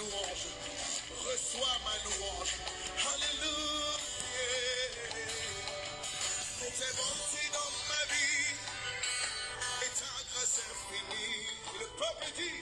louange. Reçois ma louange. Alléluia. Tes bontés dans ma vie et ta grâce infinie. Le peuple dit,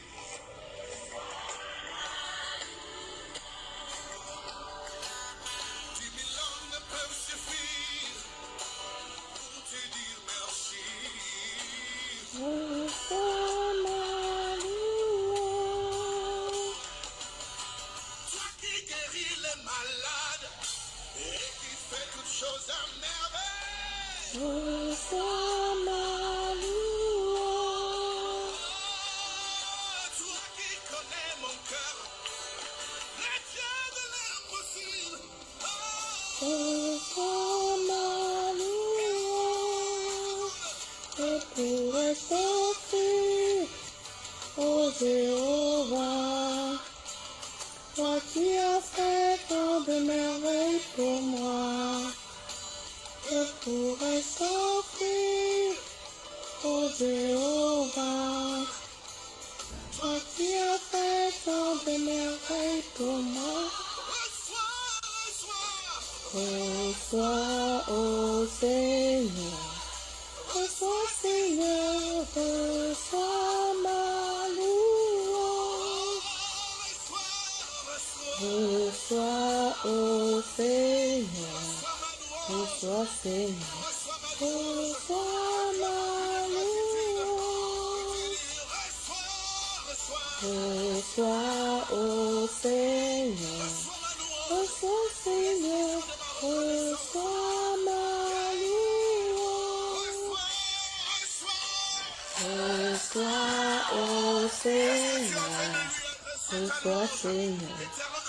Reçois, reçois. Reçois, ô Seigneur, reçois, Seigneur,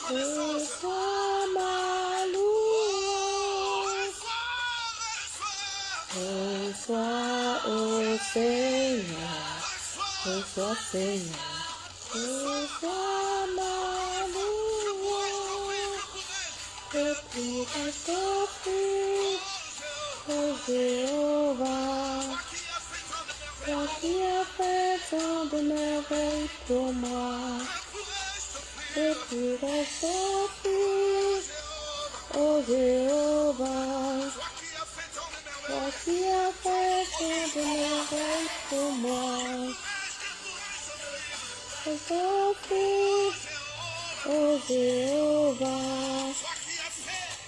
reçois ma louange. Reçois, ô Seigneur, reçois, Seigneur, reçois ma louange. Que pourrais-je t'offrir, ô Jéhovah, toi qui as fait tant de merveilles pour moi. Que pourrais-je t'offrir, ô Jéhovah, toi qui as fait tant de merveilles pour moi. Ô Jéhovah,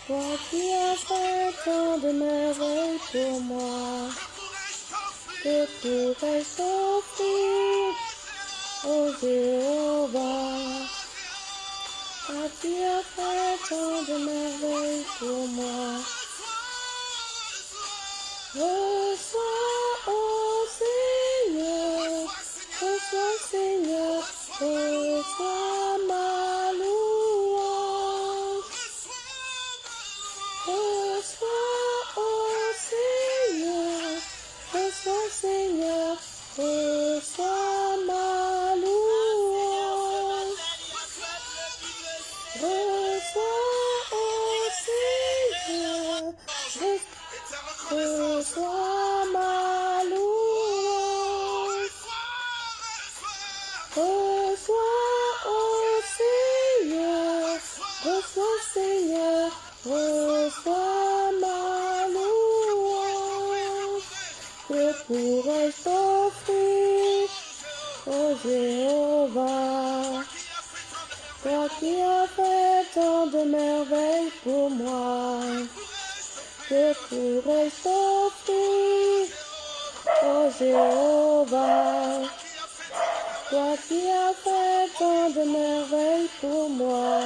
toi qui as fait tant de merveilles pour moi. Que pourrais-je t'offrir, ô Jéhovah, toi qui as fait tant de merveilles pour moi. Reçois, ô Seigneur, reçois, Seigneur, reçois ma Que pourrais-je t'offrir, ô Jéhovah, toi qui as fait tant de merveilles pour moi. Que pourrais-je t'offrir, ô Jéhovah, toi qui as fait tant de merveilles pour moi.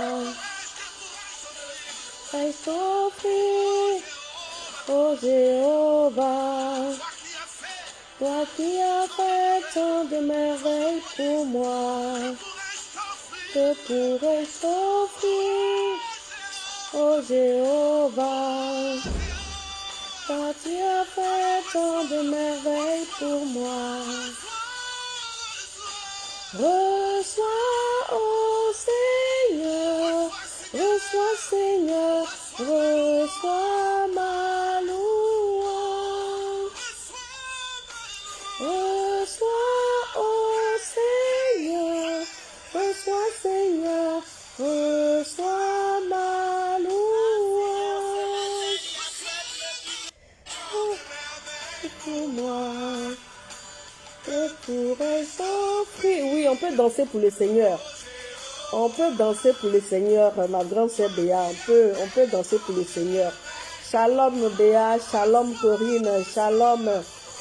Qu'ai-je t'offrir, ô Jéhovah, Toi qui as fait tant de merveilles pour moi, que pourrais-je t'offrir, ô Jéhovah. Toi qui as fait tant de merveilles pour moi, reçois, ô Seigneur, reçois, Seigneur, reçois Oui, on peut danser pour le Seigneur. On peut danser pour le Seigneur, ma grande sœur Béa. On peut, on peut danser pour le Seigneur. Shalom Béa, shalom Corinne, shalom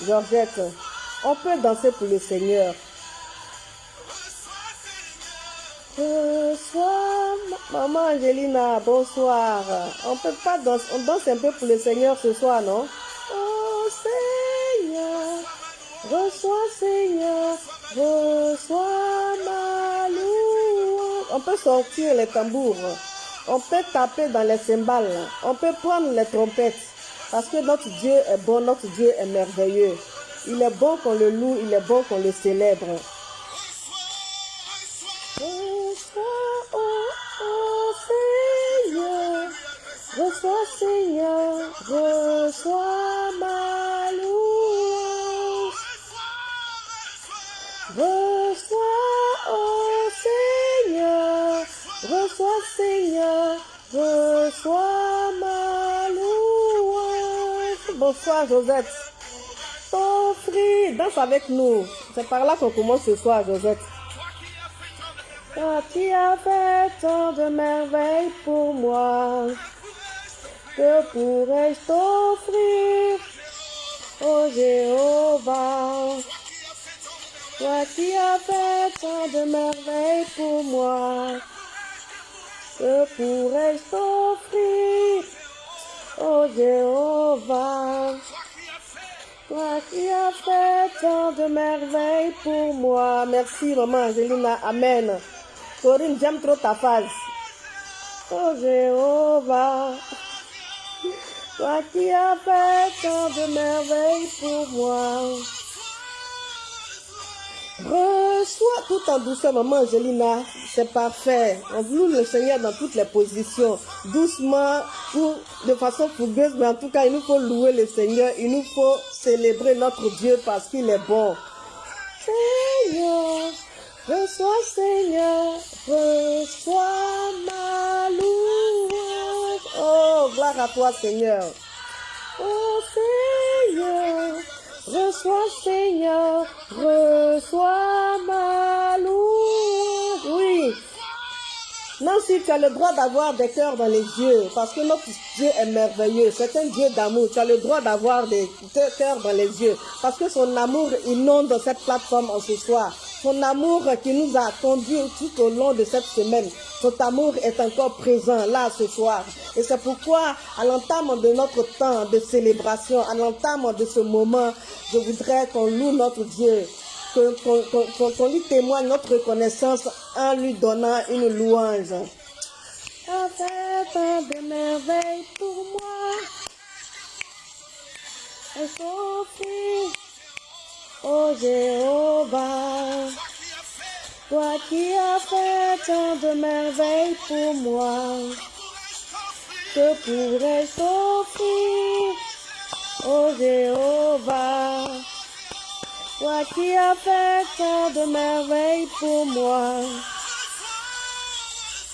Georgette. On peut danser pour le Seigneur. Reçois, maman Angelina, bonsoir. On peut pas danser, on danse un peu pour le Seigneur ce soir, non? Oh Seigneur, reçois Seigneur, reçois ma louange. On peut sortir les tambours, on peut taper dans les cymbales, on peut prendre les trompettes. Parce que notre Dieu est bon, notre Dieu est merveilleux. Il est bon qu'on le loue, il est bon qu'on le célèbre. Reçois, oh, oh Seigneur, reçois Seigneur, reçois Bonsoir Josette. T'offrir, danse avec nous. C'est par là qu'on commence ce soir Josette. Toi qui as fait tant de merveilles pour moi, que pourrais-je t'offrir, ô Jéhovah? Toi qui as fait tant de merveilles pour moi, que pourrais-je t'offrir, ô Jéhovah? Toi qui as fait tant de merveilles pour moi. Merci, maman Angelina. Amen. Corinne, j'aime trop ta phase. Oh Jéhovah, toi qui as fait tant de merveilles pour moi. Reçois tout en douceur, maman Angelina. C'est parfait. On loue le Seigneur dans toutes les positions. Doucement, ou de façon fougueuse, mais en tout cas, il nous faut louer le Seigneur. Il nous faut célébrer notre Dieu parce qu'il est bon. Seigneur, reçois Seigneur, reçois ma louange. Oh, gloire à toi Seigneur. Oh Seigneur, reçois Seigneur, reçois ma louange. Oui. Nancy, tu as le droit d'avoir des cœurs dans les yeux parce que notre Dieu est merveilleux. C'est un Dieu d'amour. Tu as le droit d'avoir des cœurs dans les yeux parce que son amour inonde cette plateforme en ce soir. Son amour qui nous a conduits tout au long de cette semaine. Son amour est encore présent là ce soir. Et c'est pourquoi, à l'entame de notre temps de célébration, à l'entame de ce moment, je voudrais qu'on loue notre Dieu qu'on qu qu qu lui témoigne notre reconnaissance en lui donnant une louange. Tant de merveilles pour moi. Oh Jéhovah, toi qui as fait tant de merveilles pour moi, que pourrais-je t'offrir, oh Jéhovah? Toi qui as fait tant de merveilles pour moi.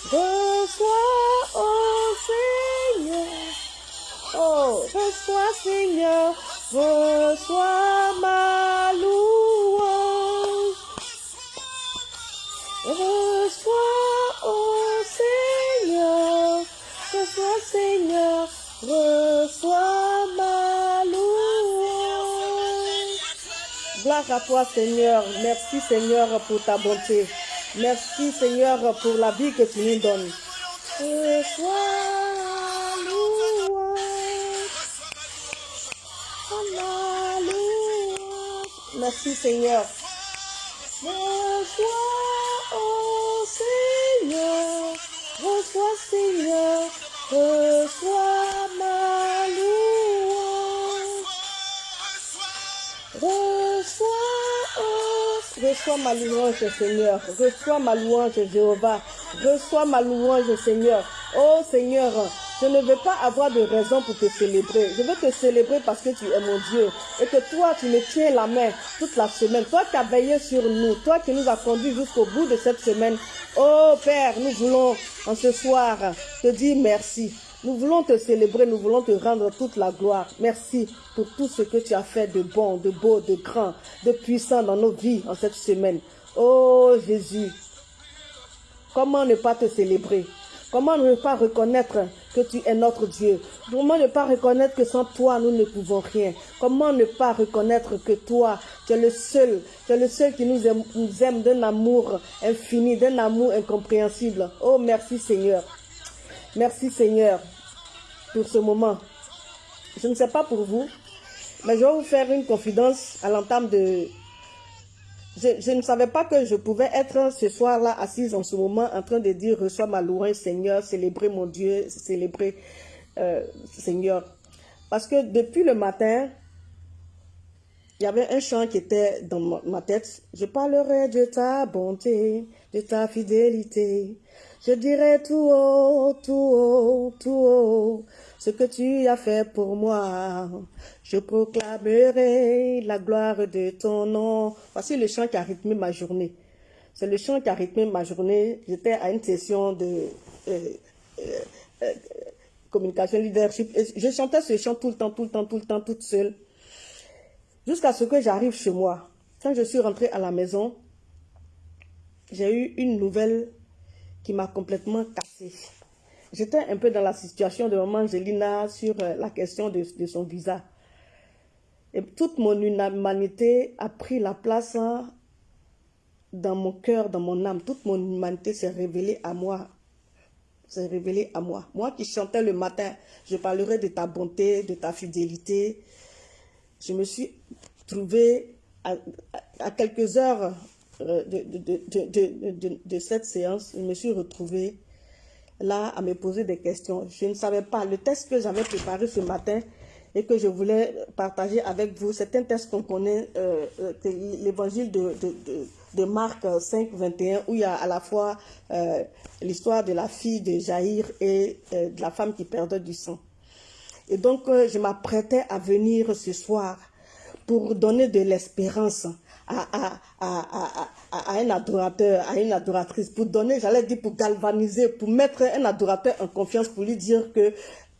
Reçois, oh Seigneur, oh, reçois Seigneur, reçois ma louange. Reçois, oh Seigneur, reçois Seigneur, reçois ma louange. Gloire à toi, Seigneur. Merci, Seigneur, pour ta bonté. Merci, Seigneur, pour la vie que tu nous donnes. Reçois Merci Seigneur. Reçois, oh Seigneur, reçois Seigneur, reçois ma louange. Reçois, oh, reçois ma louange Seigneur, reçois ma louange Jéhovah, reçois ma louange Seigneur. Oh Seigneur, je ne veux pas avoir de raison pour te célébrer. Je veux te célébrer parce que tu es mon Dieu et que toi, tu me tiens la main toute la semaine. Toi qui as veillé sur nous, toi qui nous as conduits jusqu'au bout de cette semaine. Oh Père, nous voulons en ce soir te dire merci. Nous voulons te célébrer, nous voulons te rendre toute la gloire. Merci pour tout ce que tu as fait de bon, de beau, de grand, de puissant dans nos vies en cette semaine. Oh Jésus, comment ne pas te célébrer? Comment ne pas reconnaître que tu es notre Dieu? Comment ne pas reconnaître que sans toi, nous ne pouvons rien? Comment ne pas reconnaître que toi, tu es le seul, tu es le seul qui nous aime, d'un amour infini, d'un amour incompréhensible? Oh, merci Seigneur. Merci Seigneur pour ce moment. Je ne sais pas pour vous, mais je vais vous faire une confidence à l'entame de, je, ne savais pas que je pouvais être ce soir-là assise en ce moment en train de dire reçois ma louange Seigneur, célébrer mon Dieu, célébrer euh, Seigneur. Parce que depuis le matin, il y avait un chant qui était dans ma tête. Je parlerai de ta bonté, de ta fidélité. Je dirai tout haut, tout haut, tout haut, ce que tu as fait pour moi. Je proclamerai la gloire de ton nom. Voici le chant qui a rythmé ma journée. C'est le chant qui a rythmé ma journée. J'étais à une session de euh, euh, euh, communication leadership. je chantais ce chant tout le temps, tout le temps, tout le temps, toute seule. Jusqu'à ce que j'arrive chez moi. Quand je suis rentrée à la maison, j'ai eu une nouvelle qui m'a complètement cassée. J'étais un peu dans la situation de maman Angelina sur euh, la question de, son visa. Et toute mon humanité a pris la place hein, dans mon cœur, dans mon âme. Toute mon humanité s'est révélée à moi. S'est révélée à moi. Moi qui chantais le matin, je parlerai de ta bonté, de ta fidélité. Je me suis trouvée à, quelques heures euh, de, de, cette séance, je me suis retrouvée là à me poser des questions. Je ne savais pas. Le texte que j'avais préparé ce matin et que je voulais partager avec vous, c'est un texte qu'on connaît, euh, euh, l'évangile de, de, Marc 5, 21, où il y a à la fois euh, l'histoire de la fille de Jaïr et de la femme qui perdait du sang. Et donc, je m'apprêtais à venir ce soir pour donner de l'espérance à, un adorateur, à une adoratrice, pour donner, j'allais dire, pour galvaniser, pour mettre un adorateur en confiance, pour lui dire que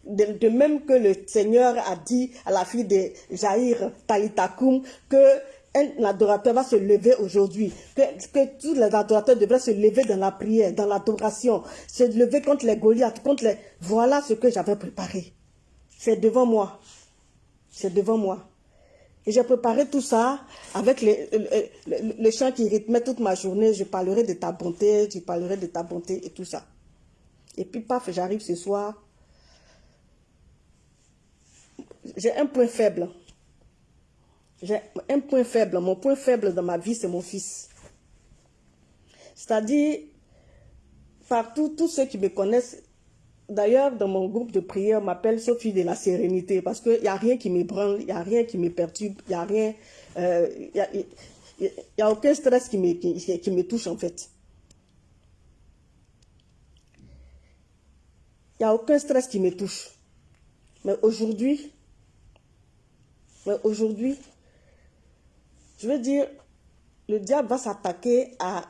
de, même que le Seigneur a dit à la fille de Jaïr Talitakoum que un adorateur va se lever aujourd'hui, que, que, tous les adorateurs devraient se lever dans la prière, dans l'adoration, se lever contre les Goliaths, contre les... Voilà ce que j'avais préparé. C'est devant moi. C'est devant moi. Et j'ai préparé tout ça avec les, chants qui rythmaient toute ma journée. Je parlerai de ta bonté, je parlerai de ta bonté et tout ça. Et puis, paf, j'arrive ce soir. J'ai un point faible. J'ai un point faible. Mon point faible dans ma vie, c'est mon fils. C'est-à-dire, partout, tous ceux qui me connaissent D'ailleurs, dans mon groupe de prière, m'appelle Sophie de la sérénité parce qu'il n'y a rien qui me branle, il n'y a rien qui me perturbe, il n'y a rien, euh, aucun stress qui me, touche en fait. Il n'y a aucun stress qui me touche. Mais aujourd'hui, mais aujourd'hui, je veux dire, le diable va s'attaquer à,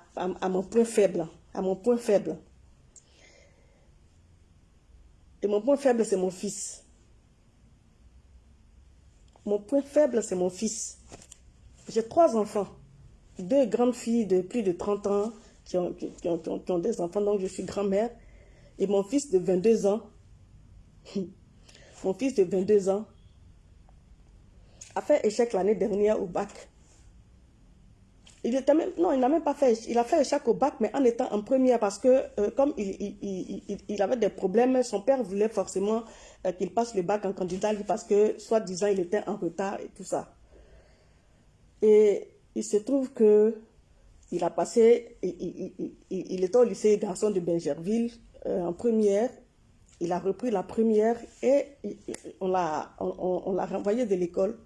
mon point faible, à mon point faible. Et mon point faible, c'est mon fils. Mon point faible, c'est mon fils. J'ai trois enfants. Deux grandes filles de plus de 30 ans qui ont, ont, des enfants, donc je suis grand-mère. Et mon fils de 22 ans, mon fils de 22 ans, a fait échec l'année dernière au bac. Il était fait, il a fait échec au bac, mais en étant en première, parce que euh, comme il, avait des problèmes, son père voulait forcément euh, qu'il passe le bac en candidat, parce que, soi-disant, il était en retard et tout ça. Et il se trouve que il a passé, il, était au lycée garçon de Benjerville euh, en première. Il a repris la première et on, l'a renvoyé de l'école.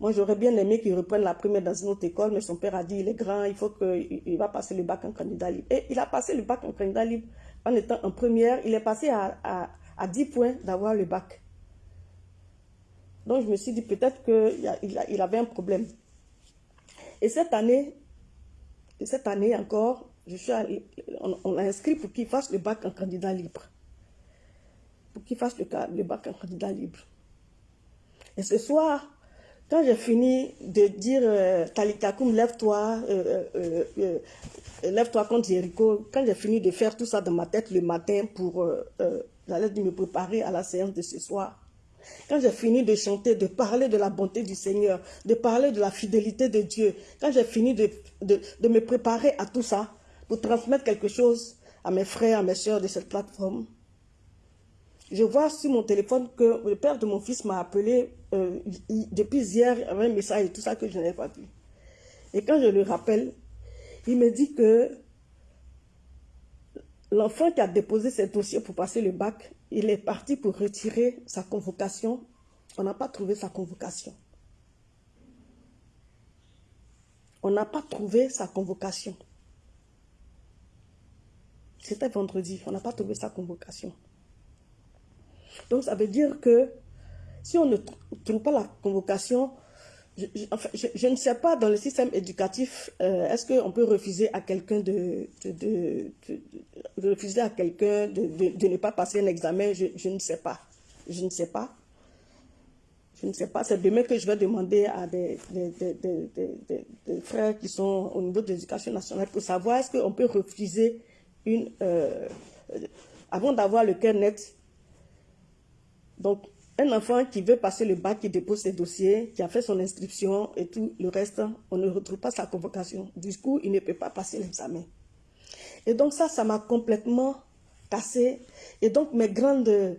Moi, j'aurais bien aimé qu'il reprenne la première dans une autre école, mais son père a dit, il est grand, il faut qu'il il va passer le bac en candidat libre. Et il a passé le bac en candidat libre en étant en première. Il est passé à, à, à 10 points d'avoir le bac. Donc, je me suis dit peut-être qu'il il avait un problème. Et cette année, cette année encore, je suis on, l'a inscrit pour qu'il fasse le bac en candidat libre. Pour qu'il fasse le bac en candidat libre. Et ce soir, quand j'ai fini de dire euh, Talitakoum, lève-toi, euh, euh, lève-toi contre Jericho, quand j'ai fini de faire tout ça dans ma tête le matin pour me préparer à la séance de ce soir, quand j'ai fini de chanter, de parler de la bonté du Seigneur, de parler de la fidélité de Dieu, quand j'ai fini de, de, me préparer à tout ça, pour transmettre quelque chose à mes frères, à mes soeurs de cette plateforme, je vois sur mon téléphone que le père de mon fils m'a appelé euh, depuis hier avec un message et tout ça que je n'avais pas vu. Et quand je le rappelle, il me dit que l'enfant qui a déposé ses dossiers pour passer le bac il est parti pour retirer sa convocation. On n'a pas trouvé sa convocation. On n'a pas trouvé sa convocation. C'était vendredi, on n'a pas trouvé sa convocation. Donc ça veut dire que si on ne trouve pas la convocation, je, ne sais pas dans le système éducatif, euh, est-ce qu'on peut refuser à quelqu'un de, de, refuser à quelqu'un de, ne pas passer un examen? Je, ne sais pas. Je ne sais pas. Je ne sais pas. C'est demain que je vais demander à des, frères qui sont au niveau de l'éducation nationale pour savoir est-ce qu'on peut refuser une... Euh, avant d'avoir le cœur net. Donc, un enfant qui veut passer le bac, qui dépose ses dossiers, qui a fait son inscription et tout le reste, on ne retrouve pas sa convocation. Du coup, il ne peut pas passer l'examen. Et donc ça, ça m'a complètement cassé. Et donc mes grandes...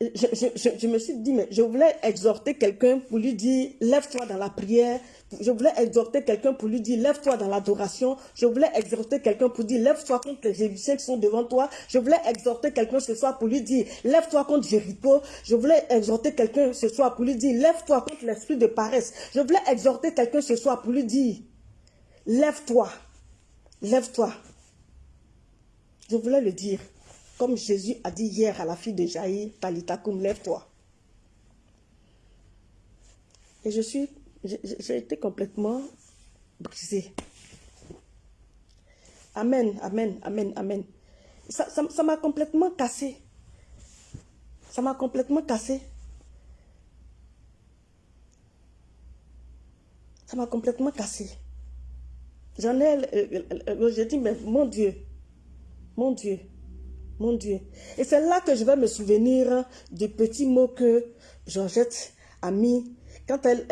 je, me suis dit, mais je voulais exhorter quelqu'un pour lui dire, lève-toi dans la prière, je voulais exhorter quelqu'un pour lui dire, lève-toi dans l'adoration. Je voulais exhorter quelqu'un pour dire, lève-toi contre les Égyptiens qui sont devant toi. Je voulais exhorter quelqu'un ce soir pour lui dire, lève-toi contre Jéricho. Je voulais exhorter quelqu'un ce soir pour lui dire, lève-toi contre l'esprit de paresse. Je voulais exhorter quelqu'un ce soir pour lui dire, lève-toi, lève-toi. Je voulais le dire, comme Jésus a dit hier à la fille de Jaïr, Talitakoum, lève-toi. Et je suis j'ai été complètement brisée. Amen, amen, amen, amen. Ça m'a complètement cassé. Ça m'a complètement cassé. Ça m'a complètement cassé. J'en ai, euh, euh, euh, j'ai dit, mais mon Dieu, mon Dieu, mon Dieu. Et c'est là que je vais me souvenir du petit mot que Georgette a mis quand elle,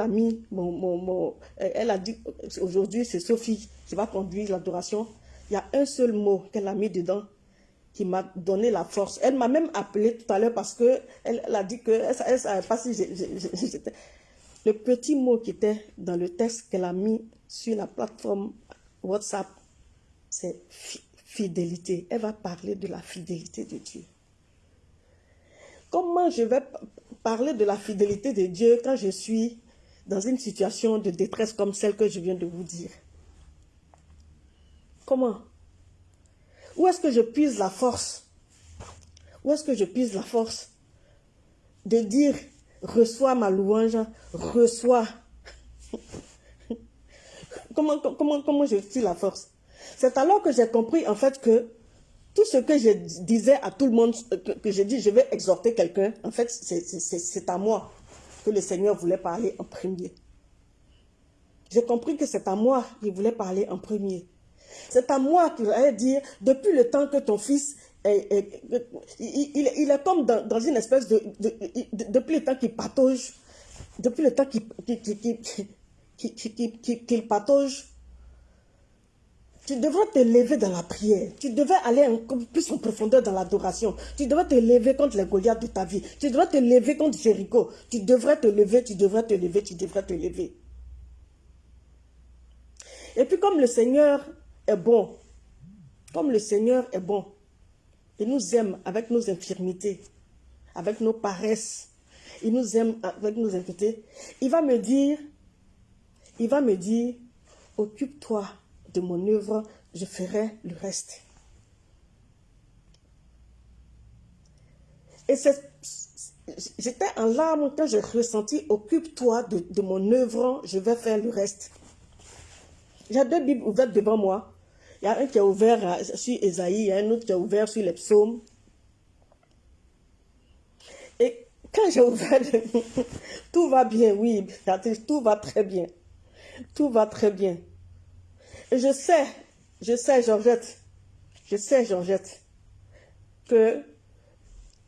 a, mis mon, elle a dit, aujourd'hui c'est Sophie, qui va conduire l'adoration. Il y a un seul mot qu'elle a mis dedans qui m'a donné la force. Elle m'a même appelé tout à l'heure parce que elle, a dit que. Le petit mot qui était dans le texte qu'elle a mis sur la plateforme WhatsApp, c'est fidélité. Elle va parler de la fidélité de Dieu. Comment je vais parler de la fidélité de Dieu quand je suis dans une situation de détresse comme celle que je viens de vous dire? Comment? Où est-ce que je puise la force? Où est-ce que je puise la force de dire reçois ma louange, reçois? comment, comment, comment je suis la force? C'est alors que j'ai compris en fait que tout ce que je disais à tout le monde, que, je dis, je vais exhorter quelqu'un, en fait, c'est à moi que le Seigneur voulait parler en premier. J'ai compris que c'est à moi qu'il voulait parler en premier. C'est à moi qu'il allait dire, depuis le temps que ton fils est, il, il, est comme dans, une espèce de, depuis le temps qu'il patauge, depuis le temps qu'il patauge, Tu devrais te lever dans la prière. Tu devrais aller encore plus en profondeur dans l'adoration. Tu devrais te lever contre les Goliaths de ta vie. Tu devrais te lever contre Jéricho. Tu devrais te lever, tu devrais te lever, tu devrais te lever. Et puis comme le Seigneur est bon, comme le Seigneur est bon, il nous aime avec nos infirmités, avec nos paresses, il nous aime avec nos infirmités, il va me dire, il va me dire, occupe-toi de mon œuvre, je ferai le reste. Et j'étais en larmes quand j'ai ressenti, occupe-toi de, mon œuvre, je vais faire le reste. J'ai deux Bibles ouvertes devant moi. Il y a un qui est ouvert sur Esaïe, un autre qui est ouvert sur les psaumes. Et quand j'ai ouvert, tout va bien, oui, tout va très bien. Tout va très bien. Je sais, je sais, Georgette, je sais, Georgette, que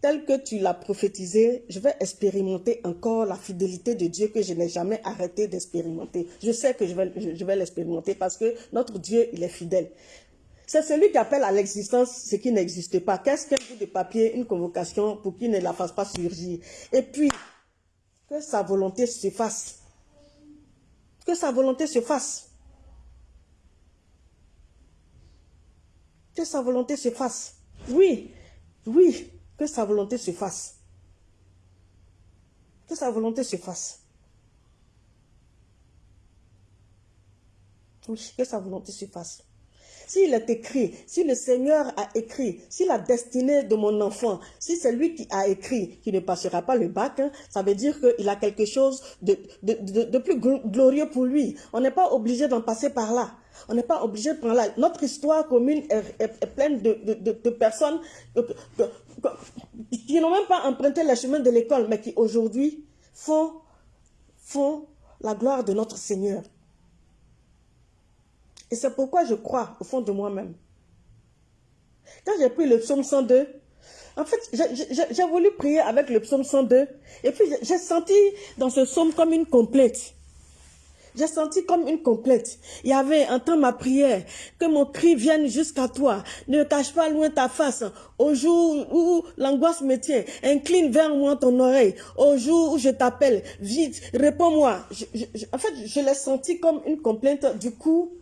tel que tu l'as prophétisé, je vais expérimenter encore la fidélité de Dieu que je n'ai jamais arrêté d'expérimenter. Je sais que je vais, vais l'expérimenter parce que notre Dieu, il est fidèle. C'est celui qui appelle à l'existence ce qui n'existe pas. Qu'est-ce qu'un bout de papier, une convocation pour qu'il ne la fasse pas surgir? Et puis, que sa volonté se fasse. Que sa volonté se fasse. Que sa volonté se fasse. Oui, oui, que sa volonté se fasse. Que sa volonté se fasse. Oui, que sa volonté se fasse. S'il est écrit, si le Seigneur a écrit, si la destinée de mon enfant, si c'est lui qui a écrit, qui ne passera pas le bac, hein, ça veut dire qu'il a quelque chose de, plus glorieux pour lui. On n'est pas obligé d'en passer par là. On n'est pas obligé de prendre là. Notre histoire commune est, pleine de, personnes qui n'ont même pas emprunté le chemin de l'école, mais qui aujourd'hui font la gloire de notre Seigneur. Et c'est pourquoi je crois au fond de moi-même. Quand j'ai pris le psaume 102, en fait, j'ai voulu prier avec le psaume 102. Et puis, j'ai senti dans ce psaume comme une complète. J'ai senti comme une complète. Il y avait, entends ma prière, que mon cri vienne jusqu'à toi. Ne cache pas loin ta face. Au jour où l'angoisse me tient, incline vers moi ton oreille. Au jour où je t'appelle, vite, réponds-moi. En fait, je l'ai senti comme une complainte. Du coup,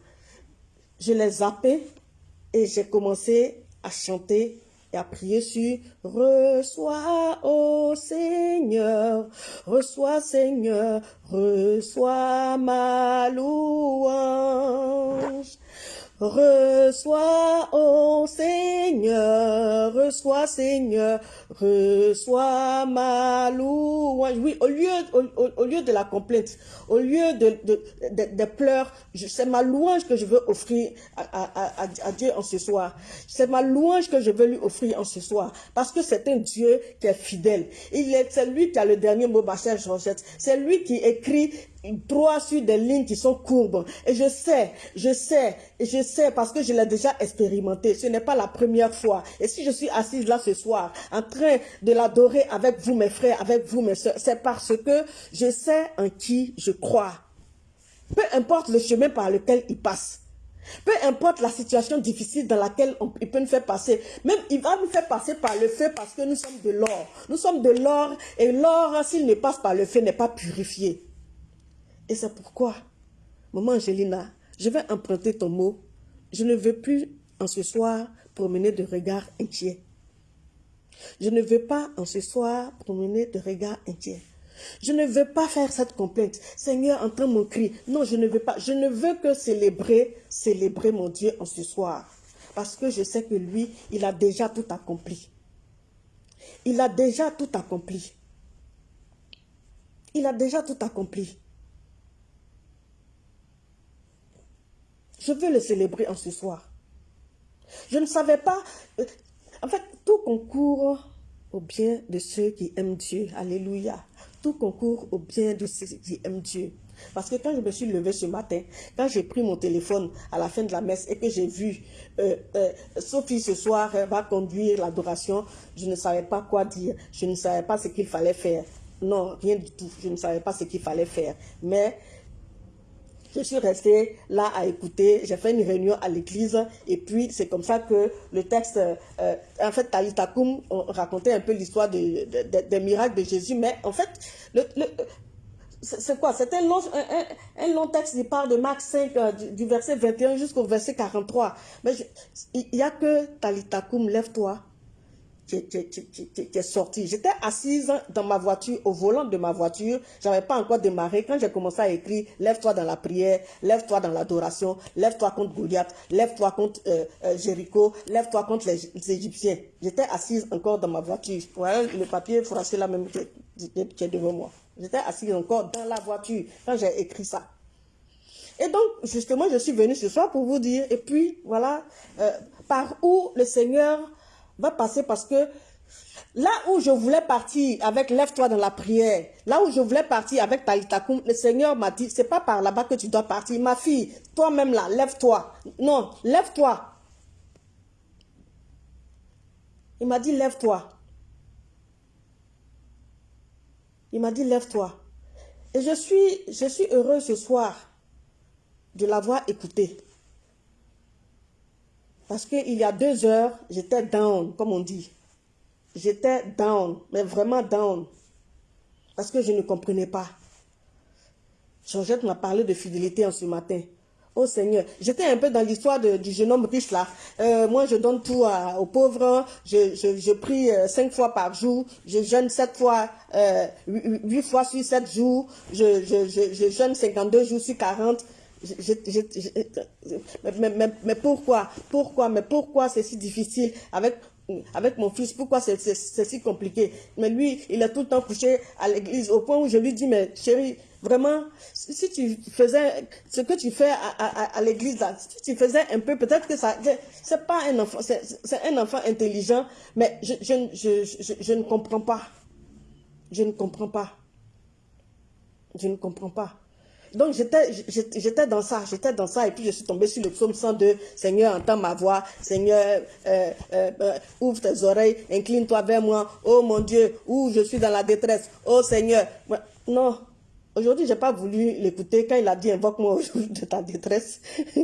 je l'ai zappé et j'ai commencé à chanter et à prier sur Reçois, ô Seigneur, reçois Seigneur, reçois ma louange. Reçois, ô Seigneur, reçois, Seigneur, reçois ma louange. Oui, au lieu, au, lieu de la complainte, au lieu de, de, pleurs, c'est ma louange que je veux offrir à, Dieu en ce soir. C'est ma louange que je veux lui offrir en ce soir. Parce que c'est un Dieu qui est fidèle. Il est, c'est lui qui a le dernier mot, ma chère Georgette. C'est lui qui écrit droit sur des lignes qui sont courbes. Et je sais, je sais, je sais parce que je l'ai déjà expérimenté. Ce n'est pas la première fois. Et si je suis assise là ce soir, en train de l'adorer avec vous mes frères, avec vous mes soeurs, c'est parce que je sais en qui je crois. Peu importe le chemin par lequel il passe. Peu importe la situation difficile dans laquelle il peut nous faire passer. Même il va nous faire passer par le feu parce que nous sommes de l'or. Nous sommes de l'or et l'or, s'il ne passe par le feu, n'est pas purifié. Et c'est pourquoi, maman Angelina, je vais emprunter ton mot. Je ne veux plus en ce soir promener de regards inquiets. Je ne veux pas en ce soir promener de regards inquiets. Je ne veux pas faire cette complainte. Seigneur, entends mon cri. Non, je ne veux pas. Je ne veux que célébrer, célébrer mon Dieu en ce soir. Parce que je sais que lui, il a déjà tout accompli. Il a déjà tout accompli. Il a déjà tout accompli. Je veux le célébrer en ce soir. Je ne savais pas... Euh, en fait, tout concourt au bien de ceux qui aiment Dieu. Alléluia. Tout concourt au bien de ceux qui aiment Dieu. Parce que quand je me suis levée ce matin, quand j'ai pris mon téléphone à la fin de la messe et que j'ai vu euh, euh, Sophie ce soir va conduire l'adoration, je ne savais pas quoi dire. Je ne savais pas ce qu'il fallait faire. Non, rien du tout. Je ne savais pas ce qu'il fallait faire. Mais je suis restée là à écouter. J'ai fait une réunion à l'église et puis c'est comme ça que le texte, euh, en fait, Talita Koum racontait un peu l'histoire des miracles de Jésus. Mais en fait, c'est quoi? C'est un long, texte qui parle de Marc 5, euh, du, verset 21 jusqu'au verset 43. Mais il n'y a que Talita Koum, lève-toi qui, est sorti. J'étais assise dans ma voiture, au volant de ma voiture. J'avais pas encore démarré. Quand j'ai commencé à écrire, lève-toi dans la prière, lève-toi dans l'adoration, lève-toi contre Goliath, lève-toi contre euh, euh, Jéricho, lève-toi contre les, Égyptiens. J'étais assise encore dans ma voiture. Voilà le papier français là même qui est devant moi. J'étais assise encore dans la voiture quand j'ai écrit ça. Et donc, justement, je suis venue ce soir pour vous dire, et puis, voilà, euh, par où le Seigneur va passer parce que là où je voulais partir avec lève-toi dans la prière, là où je voulais partir avec Talitakoum, le Seigneur m'a dit, c'est pas par là-bas que tu dois partir. Ma fille, toi-même là, lève-toi. Non, lève-toi. Il m'a dit, lève-toi. Il m'a dit, lève-toi. Et je suis, je suis heureux ce soir de l'avoir écouté. Parce qu'il y a deux heures, j'étais down, comme on dit. J'étais down, mais vraiment down. Parce que je ne comprenais pas. Georgette m'a parlé de fidélité en ce matin. Oh Seigneur, j'étais un peu dans l'histoire du jeune homme riche là. Euh, moi, je donne tout aux pauvres. Je, je, prie euh, cinq fois par jour. Je jeûne sept fois, euh, huit fois sur sept jours. Je, je, je, jeûne 52 jours sur 40 mais, pourquoi Pourquoi Mais pourquoi c'est si difficile avec avec mon fils, pourquoi c'est si compliqué? Mais lui, il est tout le temps couché à l'église, au point où je lui dis, mais chérie, vraiment, si tu faisais ce que tu fais à, l'église, si tu faisais un peu, peut-être que ça, c'est pas un enfant, c'est un enfant intelligent, mais je, je ne comprends pas. Je ne comprends pas. Je ne comprends pas. Donc j'étais dans ça, j'étais dans ça, et puis je suis tombée sur le psaume 102, Seigneur, entends ma voix, Seigneur, euh, euh, euh, ouvre tes oreilles, incline-toi vers moi, oh mon Dieu, où je suis dans la détresse, oh Seigneur. Non, aujourd'hui, j'ai pas voulu l'écouter. Quand il a dit, invoque-moi aujourd'hui de ta détresse,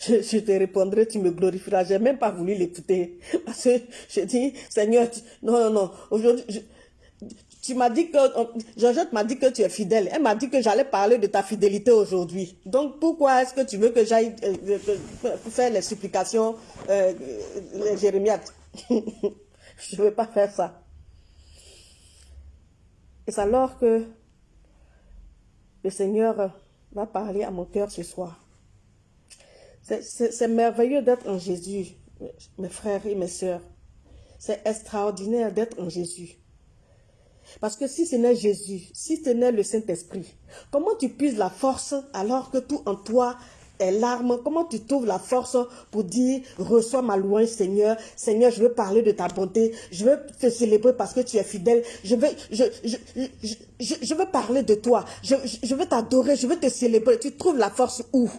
je, te répondrai, tu me glorifieras. J'ai même pas voulu l'écouter. Parce que je dis, Seigneur, non, non, non, aujourd'hui, tu m'as dit que, Georgette m'a dit que tu es fidèle. Elle m'a dit que j'allais parler de ta fidélité aujourd'hui. Donc, pourquoi est-ce que tu veux que j'aille euh, euh, faire les supplications, euh, les Je ne veux pas faire ça. Et c'est alors que le Seigneur va parler à mon cœur ce soir. C'est merveilleux d'être en Jésus, mes frères et mes sœurs. C'est extraordinaire d'être en Jésus. Parce que si ce n'est Jésus, si ce n'est le Saint-Esprit, comment tu puisses la force alors que tout en toi est larmes Comment tu trouves la force pour dire, reçois ma louange Seigneur, Seigneur, je veux parler de ta bonté, je veux te célébrer parce que tu es fidèle, je veux, je, je, veux parler de toi, je, je veux t'adorer, je veux te célébrer. Tu trouves la force où?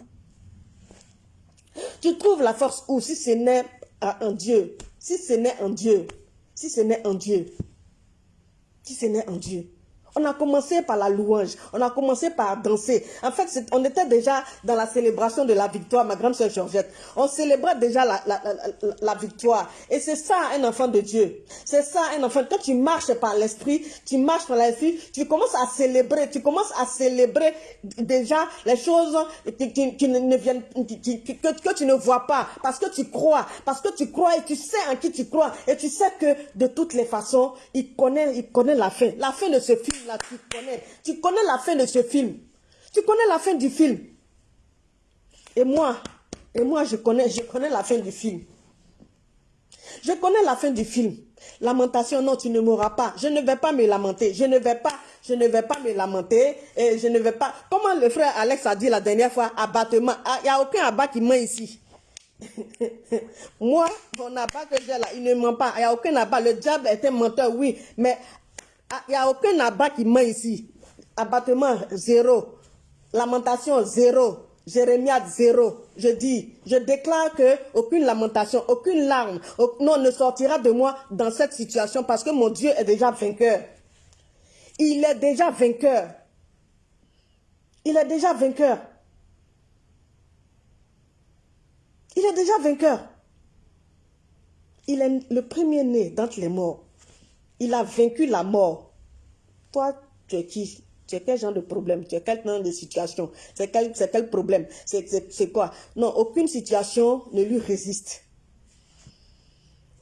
Tu trouves la force où? Si ce n'est un Dieu, si ce n'est un Dieu, si ce n'est un Dieu ce n'est en Dieu. On a commencé par la louange, on a commencé par danser. En fait, on était déjà dans la célébration de la victoire, ma grande soeur Georgette. On célébrait déjà la, victoire. Et c'est ça un enfant de Dieu. C'est ça un enfant. Quand tu marches par l'esprit, tu marches par l'esprit, tu commences à célébrer, tu commences à célébrer déjà les choses qui, ne viennent, que, que tu ne vois pas, parce que tu crois, parce que tu crois et tu sais en qui tu crois. Et tu sais que de toutes les façons, il connaît, il connaît la fin. La fin de ce film tu connais. Tu connais la fin de ce film. Tu connais la fin du film. Et moi, et moi, je connais, je connais la fin du film. Je connais la fin du film. Lamentation, non, tu ne mourras pas. Je ne vais pas me lamenter. Je ne vais pas, je ne vais pas me lamenter. Et je ne vais pas. Comment le frère Alex a dit la dernière fois, abattement. Ah, il n'y a aucun abat qui ment ici. Moi, mon abat que j'ai là, il ne ment pas. Il n'y a aucun abat. Le diable est un menteur, oui. Mais il ah, n'y a aucun abat qui ment ici. Abattement, zéro. Lamentation, zéro. Jérémia, zéro. Je dis, je déclare que aucune lamentation, aucune larme, non, ne sortira de moi dans cette situation parce que mon Dieu est déjà vainqueur. Il est déjà vainqueur. Il est déjà vainqueur. Il est déjà vainqueur. Il est le premier-né d'entre les morts. Il a vaincu la mort. Toi, tu es qui? Tu es quel genre de problème? Tu es quel genre de situation? C'est quel, problème? C'est quoi? Non, aucune situation ne lui résiste.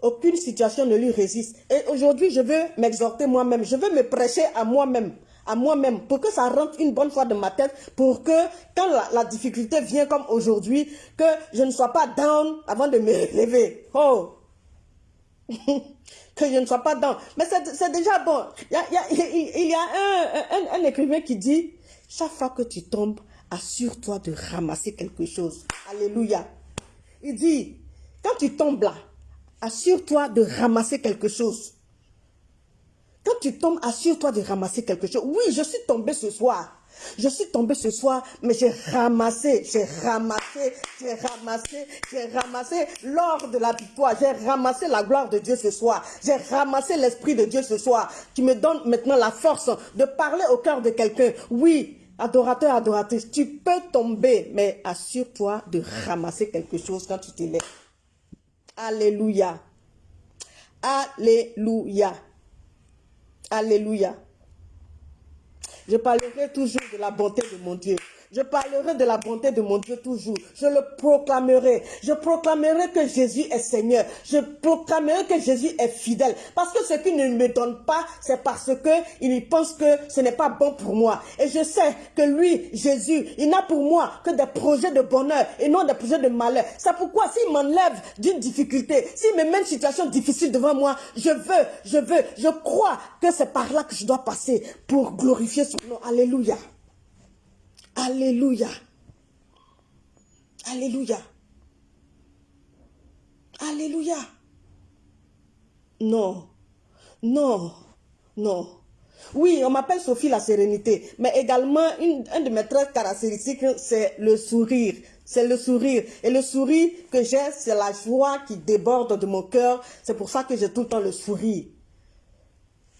Aucune situation ne lui résiste. Et aujourd'hui, je veux m'exhorter moi-même. Je veux me prêcher à moi-même à moi-même, pour que ça rentre une bonne fois dans ma tête, pour que quand la, difficulté vient comme aujourd'hui, que je ne sois pas down avant de me lever. Oh! que je ne sois pas down. Mais c'est déjà bon. Il y a, un, un, écrivain qui dit, chaque fois que tu tombes, assure-toi de ramasser quelque chose. Alléluia. Il dit, quand tu tombes là, assure-toi de ramasser quelque chose. Quand tu tombes, assure-toi de ramasser quelque chose. Oui, je suis tombé ce soir. Je suis tombé ce soir, mais j'ai ramassé, j'ai ramassé, j'ai ramassé, j'ai ramassé l'or de la victoire. J'ai ramassé la gloire de Dieu ce soir. J'ai ramassé l'Esprit de Dieu ce soir, qui me donne maintenant la force de parler au cœur de quelqu'un. Oui, adorateur, adoratrice, tu peux tomber, mais assure-toi de ramasser quelque chose quand tu te lèves. Alléluia. Alléluia. Alléluia. Je parlerai toujours de la bonté de mon Dieu. Je parlerai de la bonté de mon Dieu toujours. Je le proclamerai. Je proclamerai que Jésus est Seigneur. Je proclamerai que Jésus est fidèle. Parce que ce qu'il ne me donne pas, c'est parce que il pense que ce n'est pas bon pour moi. Et je sais que lui, Jésus, il n'a pour moi que des projets de bonheur et non des projets de malheur. C'est pourquoi s'il m'enlève d'une difficulté, s'il me met une situation difficile devant moi, je veux, je veux, je crois que c'est par là que je dois passer pour glorifier son nom. Alléluia. Alléluia. Alléluia. Alléluia. Non. Non. Non. Oui, on m'appelle Sophie la sérénité, mais également une, de mes traits caractéristiques, c'est le sourire. C'est le sourire. Et le sourire que j'ai, c'est la joie qui déborde de mon cœur. C'est pour ça que j'ai tout le temps le sourire.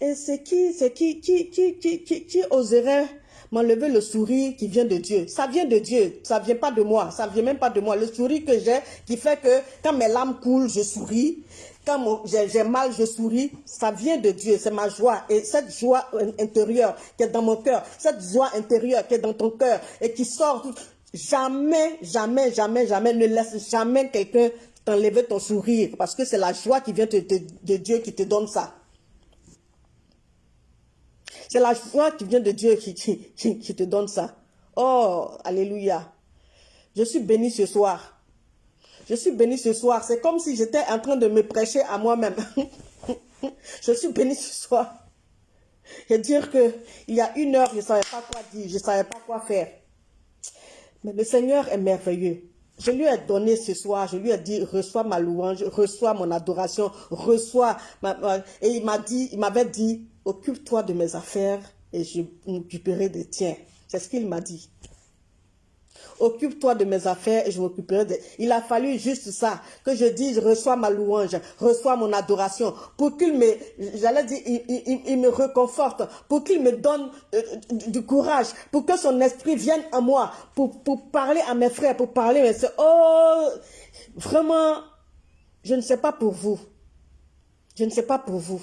Et c'est qui, c'est qui, qui, qui, qui, qui, qui oserait m'enlever le sourire qui vient de Dieu. Ça vient de Dieu, ça vient pas de moi, ça vient même pas de moi. Le sourire que j'ai qui fait que quand mes larmes coulent, je souris. Quand j'ai mal, je souris. Ça vient de Dieu, c'est ma joie. Et cette joie intérieure qui est dans mon cœur, cette joie intérieure qui est dans ton cœur et qui sort, jamais, jamais, jamais, jamais, ne laisse jamais quelqu'un t'enlever ton sourire parce que c'est la joie qui vient de Dieu qui te donne ça. C'est la foi qui vient de Dieu qui, te donne ça. Oh, alléluia. Je suis béni ce soir. Je suis béni ce soir. C'est comme si j'étais en train de me prêcher à moi-même. je suis béni ce soir. Et dire que il y a une heure, je ne savais pas quoi dire, je ne savais pas quoi faire. Mais le Seigneur est merveilleux. Je lui ai donné ce soir, je lui ai dit, reçois ma louange, reçois mon adoration, reçois Et il m'a dit, il m'avait dit, occupe-toi de mes affaires et je m'occuperai des tiens. C'est ce qu'il m'a dit. Occupe-toi de mes affaires et je m'occuperai de... Il a fallu juste ça, que je dise, reçois ma louange, reçois mon adoration, pour qu'il me, j'allais dire, il, me reconforte, pour qu'il me donne euh, du courage, pour que son esprit vienne à moi, pour, pour parler à mes frères, pour parler à mes soeurs. Oh, vraiment, je ne sais pas pour vous. Je ne sais pas pour vous.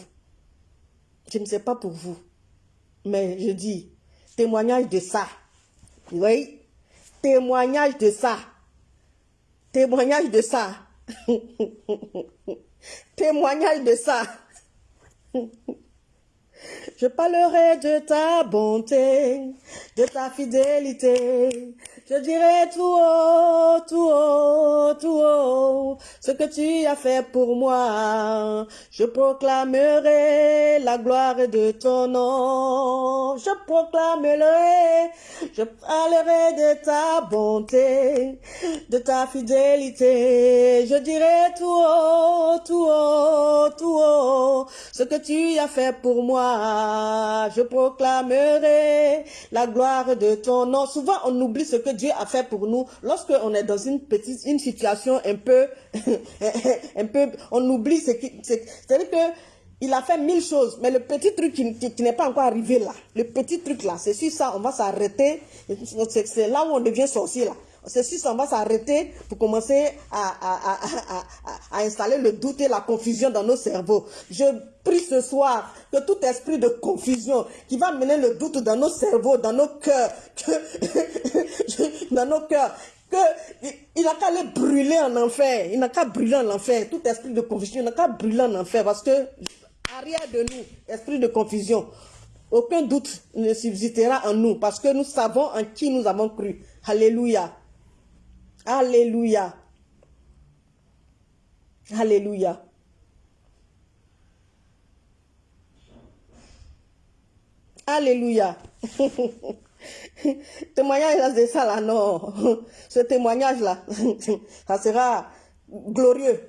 Je ne sais pas pour vous, mais je dis, témoignage de ça. Oui, témoignage de ça. Témoignage de ça. témoignage de ça. Je parlerai de ta bonté, de ta fidélité, je dirai tout haut, tout haut, tout haut, ce que tu as fait pour moi. Je proclamerai la gloire de ton nom. Je proclamerai, je parlerai de ta bonté, de ta fidélité. Je dirai tout haut, tout haut, tout haut, ce que tu as fait pour moi. Je proclamerai la gloire de ton nom. Souvent, on oublie ce que Dieu a fait pour nous, lorsque on est dans une petite, une situation un peu, un peu, on oublie ce qui, c'est-à-dire que il a fait mille choses, mais le petit truc qui, n'est pas encore arrivé là, le petit truc là, c'est sur ça, on va s'arrêter, c'est là où on devient sorcier là. Ceci, ça va s'arrêter pour commencer à, installer le doute et la confusion dans nos cerveaux. Je prie ce soir que tout esprit de confusion qui va mener le doute dans nos cerveaux, dans nos cœurs, dans nos cœurs, que il n'a qu'à aller brûler en enfer. Il n'a qu'à brûler en enfer. Tout esprit de confusion, il n'a qu'à brûler en enfer parce que arrière de nous, esprit de confusion, aucun doute ne subsistera en nous parce que nous savons en qui nous avons cru. Alléluia. Alléluia. Alléluia. Alléluia. témoignage de ça là, non. Ce témoignage-là, ça sera glorieux.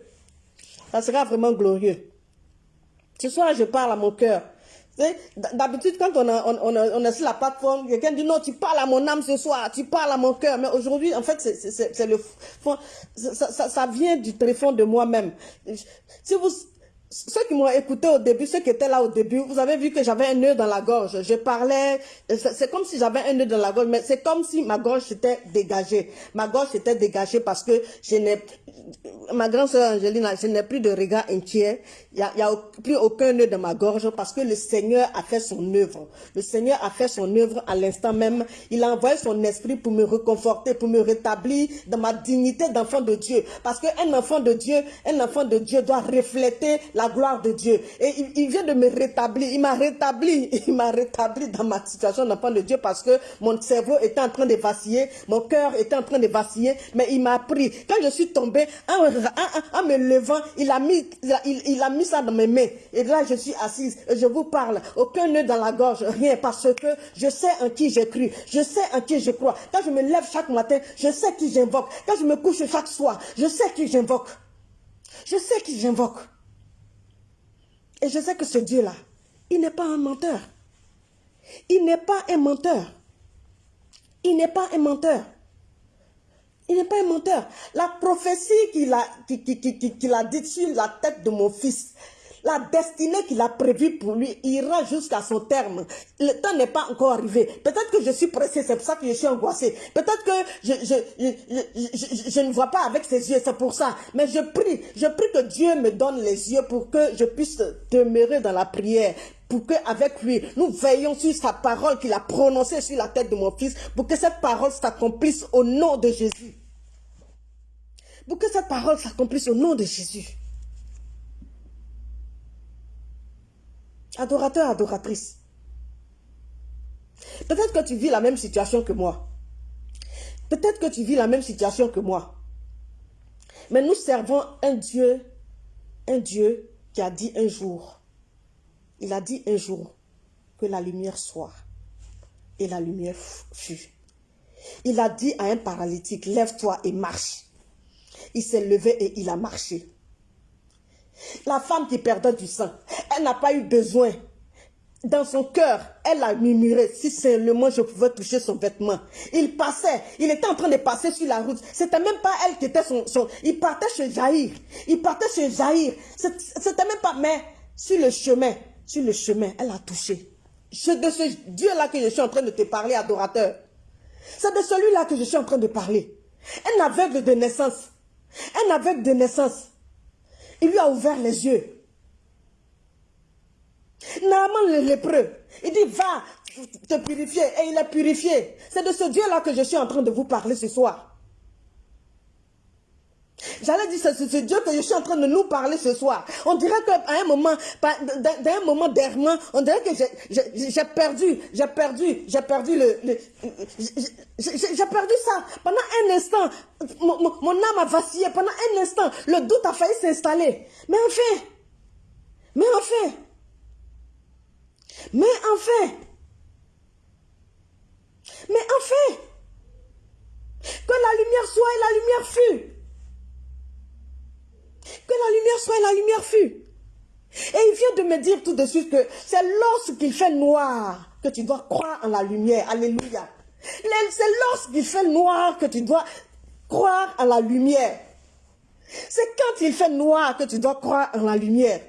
Ça sera vraiment glorieux. Ce soir, je parle à mon cœur. D'habitude, quand on, on, est sur la plateforme, quelqu'un dit non, tu parles à mon âme ce soir, tu parles à mon cœur. Mais aujourd'hui, en fait, c'est le fond, ça, ça, vient du téléphone de moi-même. Si vous, ceux qui m'ont écouté au début, ceux qui étaient là au début, vous avez vu que j'avais un nœud dans la gorge. Je parlais, c'est comme si j'avais un nœud dans la gorge, mais c'est comme si ma gorge s'était dégagée. Ma gorge s'était dégagée parce que je n'ai, ma grande sœur Angelina, je n'ai plus de regard entier. Il n'y a, y a plus aucun nœud dans ma gorge parce que le Seigneur a fait son œuvre. Le Seigneur a fait son œuvre à l'instant même. Il a envoyé son esprit pour me reconforter, pour me rétablir dans ma dignité d'enfant de Dieu. Parce qu'un enfant de Dieu, un enfant de Dieu doit refléter la la gloire de Dieu. Et il, vient de me rétablir. Il m'a rétabli. Il m'a rétabli dans ma situation d'enfant de Dieu parce que mon cerveau était en train de vaciller. Mon cœur était en train de vaciller. Mais il m'a pris. Quand je suis tombée, en, me levant, il a, mis, il, a mis ça dans mes mains. Et là, je suis assise. Et je vous parle. Aucun nœud dans la gorge. Rien. Parce que je sais en qui j'ai cru. Je sais en qui je crois. Quand je me lève chaque matin, je sais qui j'invoque. Quand je me couche chaque soir, je sais qui j'invoque. Je sais qui j'invoque. Et je sais que ce Dieu-là, il n'est pas un menteur. Il n'est pas un menteur. Il n'est pas un menteur. Il n'est pas un menteur. La prophétie qu'il a, a dit sur la tête de mon fils, la destinée qu'il a prévue pour lui ira jusqu'à son terme. Le temps n'est pas encore arrivé. Peut-être que je suis pressé, c'est pour ça que je suis angoissé. Peut-être que je, je, je, ne vois pas avec ses yeux, c'est pour ça. Mais je prie, je prie que Dieu me donne les yeux pour que je puisse demeurer dans la prière pour qu'avec lui, nous veillons sur sa parole qu'il a prononcée sur la tête de mon fils, pour que cette parole s'accomplisse au nom de Jésus. Pour que cette parole s'accomplisse au nom de Jésus. Adorateur, adoratrice. Peut-être que tu vis la même situation que moi. Peut-être que tu vis la même situation que moi. Mais nous servons un Dieu, un Dieu qui a dit un jour, il a dit un jour que la lumière soit. Et la lumière fut. Il a dit à un paralytique, lève-toi et marche. Il s'est levé et il a marché. La femme qui perdait du sang, elle n'a pas eu besoin. Dans son cœur, elle a murmuré, si seulement je pouvais toucher son vêtement. Il passait, il était en train de passer sur la route. C'était même pas elle qui était son... il partait chez Jaïr. Il partait chez Jaïr. C'était même pas... Mais sur le chemin, sur le chemin, elle a touché. C'est de ce Dieu-là que je suis en train de te parler, adorateur. C'est de celui-là que je suis en train de parler. Un aveugle de naissance. Un aveugle de naissance. Il lui a ouvert les yeux. Naaman le lépreux, il dit va te purifier et il est purifié. C'est de ce Dieu-là que je suis en train de vous parler ce soir. J'allais dire, c'est ce Dieu que je suis en train de nous parler ce soir. On dirait qu'à un moment, d'un moment d'errement, on dirait que j'ai perdu, j'ai perdu, j'ai perdu le, j'ai perdu ça. Pendant un instant, mon, âme a vacillé. Pendant un instant, le doute a failli s'installer. Mais enfin, mais enfin, mais enfin, mais enfin, que la lumière soit et la lumière fut. Que la lumière soit et la lumière fut. Et il vient de me dire tout de suite que c'est lorsqu'il fait noir que tu dois croire en la lumière. Alléluia. C'est lorsqu'il fait noir que tu dois croire en la lumière. C'est quand il fait noir que tu dois croire en la lumière.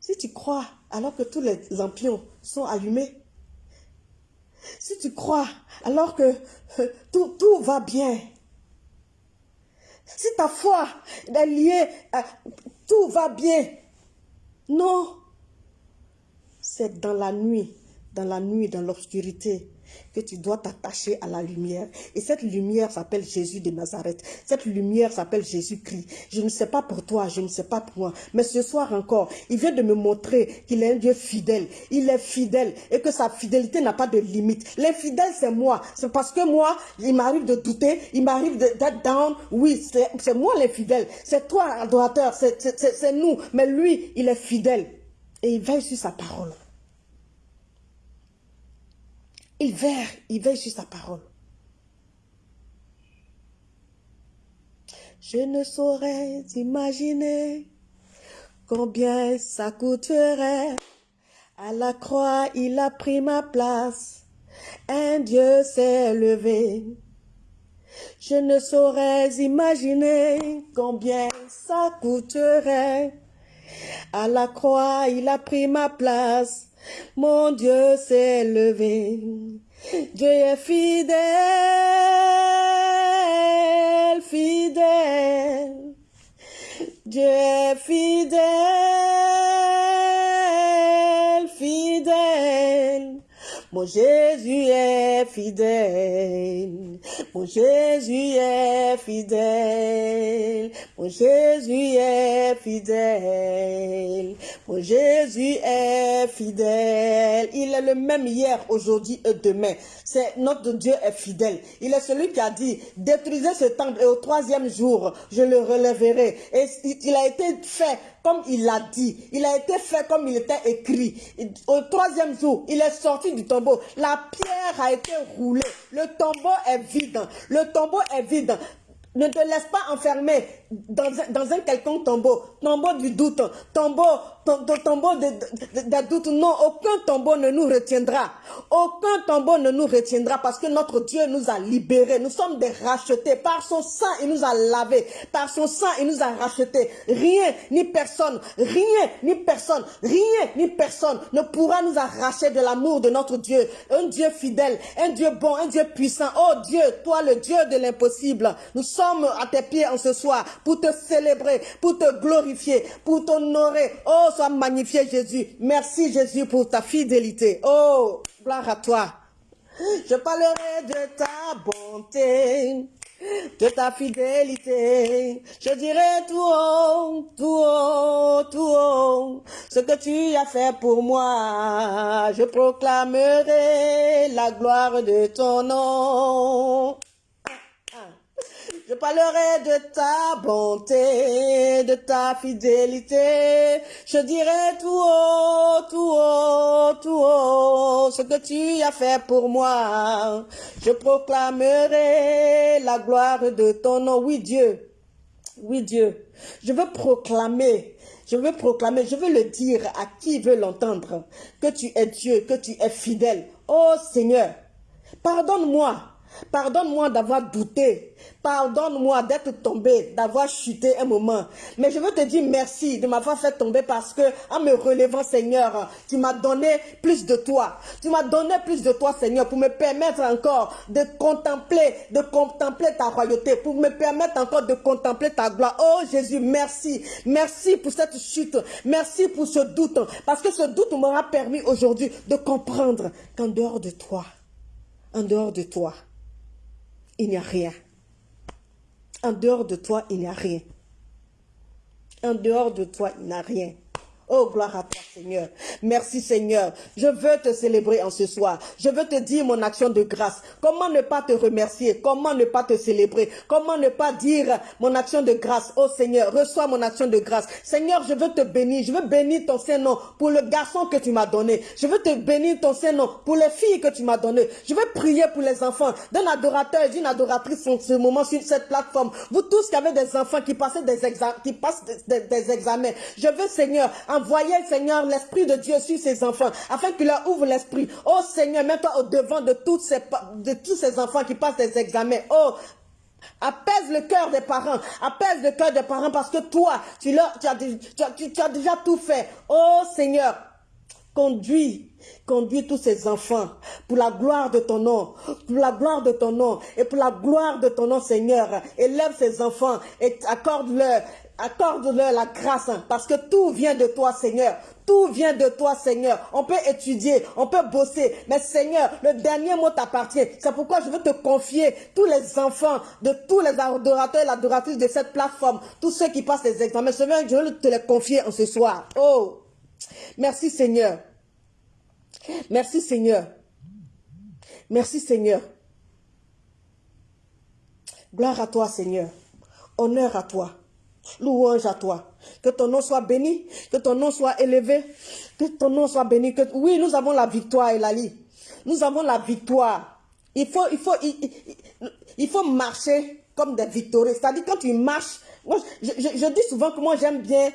Si tu crois alors que tous les lampions sont allumés, Si tu crois alors que euh, tout, tout va bien, si ta foi est liée tout va bien, non, c'est dans la nuit, dans la nuit, dans l'obscurité, que tu dois t'attacher à la lumière. Et cette lumière s'appelle Jésus de Nazareth. Cette lumière s'appelle Jésus-Christ. Je ne sais pas pour toi, je ne sais pas pour moi. Mais ce soir encore, il vient de me montrer qu'il est un Dieu fidèle. Il est fidèle et que sa fidélité n'a pas de limite. L'infidèle, c'est moi. C'est parce que moi, il m'arrive de douter, il m'arrive d'être down. Oui, c'est moi l'infidèle. C'est toi, adorateur, c'est nous. Mais lui, il est fidèle. Et il veille sur sa parole. Il veille, il veille sur sa parole. Je ne saurais imaginer combien ça coûterait. À la croix, il a pris ma place. Un Dieu s'est levé. Je ne saurais imaginer combien ça coûterait. À la croix, il a pris ma place. Mon Dieu s'est levé. Dieu est fidèle, fidèle. Dieu est fidèle, fidèle. Mon Jésus est fidèle. Mon Jésus est fidèle. Mon Jésus est fidèle. Mon Jésus est fidèle. Il est le même hier, aujourd'hui et demain. C'est notre Dieu est fidèle. Il est celui qui a dit, détruisez ce temple et au troisième jour, je le relèverai. Et il a été fait comme il l'a dit. Il a été fait comme il était écrit. Au troisième jour, il est sorti du La pierre a été roulée. Le tombeau est vide. Le tombeau est vide. Ne te laisse pas enfermer dans dans un quelconque tombeau. Tombeau du doute. Tombeau tombeau de, de, doute, non, aucun tombeau ne nous retiendra. Aucun tombeau ne nous retiendra parce que notre Dieu nous a libérés. Nous sommes des rachetés. Par son sang, il nous a lavés. Par son sang, il nous a rachetés. Rien ni personne, rien ni personne, rien ni personne ne pourra nous arracher de l'amour de notre Dieu. Un Dieu fidèle, un Dieu bon, un Dieu puissant. Oh Dieu, toi le Dieu de l'impossible. Nous sommes à tes pieds en ce soir pour te célébrer, pour te glorifier, pour t'honorer. Oh, sois magnifié Jésus. Merci Jésus pour ta fidélité. Oh, gloire à toi. Je parlerai de ta bonté, de ta fidélité. Je dirai tout haut, tout haut, tout haut, ce que tu as fait pour moi. Je proclamerai la gloire de ton nom. Je parlerai de ta bonté, de ta fidélité. Je dirai tout haut, tout haut, tout haut, ce que tu as fait pour moi. Je proclamerai la gloire de ton nom. Oui, Dieu. Oui, Dieu. Je veux proclamer je veux proclamer, je veux le dire à qui veut l'entendre, que tu es Dieu, que tu es fidèle. Oh Seigneur, pardonne-moi Pardonne-moi d'avoir douté. Pardonne-moi d'être tombé, d'avoir chuté un moment. Mais je veux te dire merci de m'avoir fait tomber parce que, en me relevant, Seigneur, tu m'as donné plus de toi. Tu m'as donné plus de toi, Seigneur, pour me permettre encore de contempler, de contempler ta royauté, pour me permettre encore de contempler ta gloire. Oh Jésus, merci. Merci pour cette chute. Merci pour ce doute. Parce que ce doute m'aura permis aujourd'hui de comprendre qu'en dehors de toi, en dehors de toi, il n'y a rien. En dehors de toi, il n'y a rien. En dehors de toi, il n'y a rien. Oh, gloire à toi, Seigneur. Merci, Seigneur. Je veux te célébrer en ce soir. Je veux te dire mon action de grâce. Comment ne pas te remercier? Comment ne pas te célébrer? Comment ne pas dire mon action de grâce? Oh, Seigneur, reçois mon action de grâce. Seigneur, je veux te bénir. Je veux bénir ton Saint-Nom pour le garçon que tu m'as donné. Je veux te bénir ton Saint-Nom pour les filles que tu m'as données. Je veux prier pour les enfants d'un adorateur et d'une adoratrice en ce moment sur cette plateforme. Vous tous qui avez des enfants qui, passaient des qui passent des, examens. Je veux, Seigneur, Envoyez, Seigneur, l'Esprit de Dieu sur ces enfants, afin qu'il leur ouvre l'esprit. Oh Seigneur, mets-toi au devant de, tous ces enfants qui passent des examens. Oh, Apaise le cœur des parents. Apaise le cœur des parents parce que toi, tu, as, déjà tout fait. Oh Seigneur, Conduis, conduis tous ces enfants pour la gloire de ton nom, pour la gloire de ton nom et pour la gloire de ton nom, Seigneur. Élève ces enfants et accorde-leur accorde-leur la grâce, hein, parce que tout vient de toi, Seigneur. Tout vient de toi, Seigneur. On peut étudier, on peut bosser, mais Seigneur, le dernier mot t'appartient. C'est pourquoi je veux te confier tous les enfants de tous les adorateurs et l'adoratrice de cette plateforme, tous ceux qui passent les examens. Seigneur, je veux te les confier en ce soir. Oh, merci Seigneur. Merci Seigneur. Merci Seigneur. Gloire à toi Seigneur. Honneur à toi. Louange à toi. Que ton nom soit béni, que ton nom soit élevé, que ton nom soit béni. Que... Oui, nous avons la victoire, Elali. Nous avons la victoire. Il faut, il faut, il, faut marcher comme des victorieux. C'est-à-dire quand tu marches, moi, je, je, dis souvent que moi j'aime bien,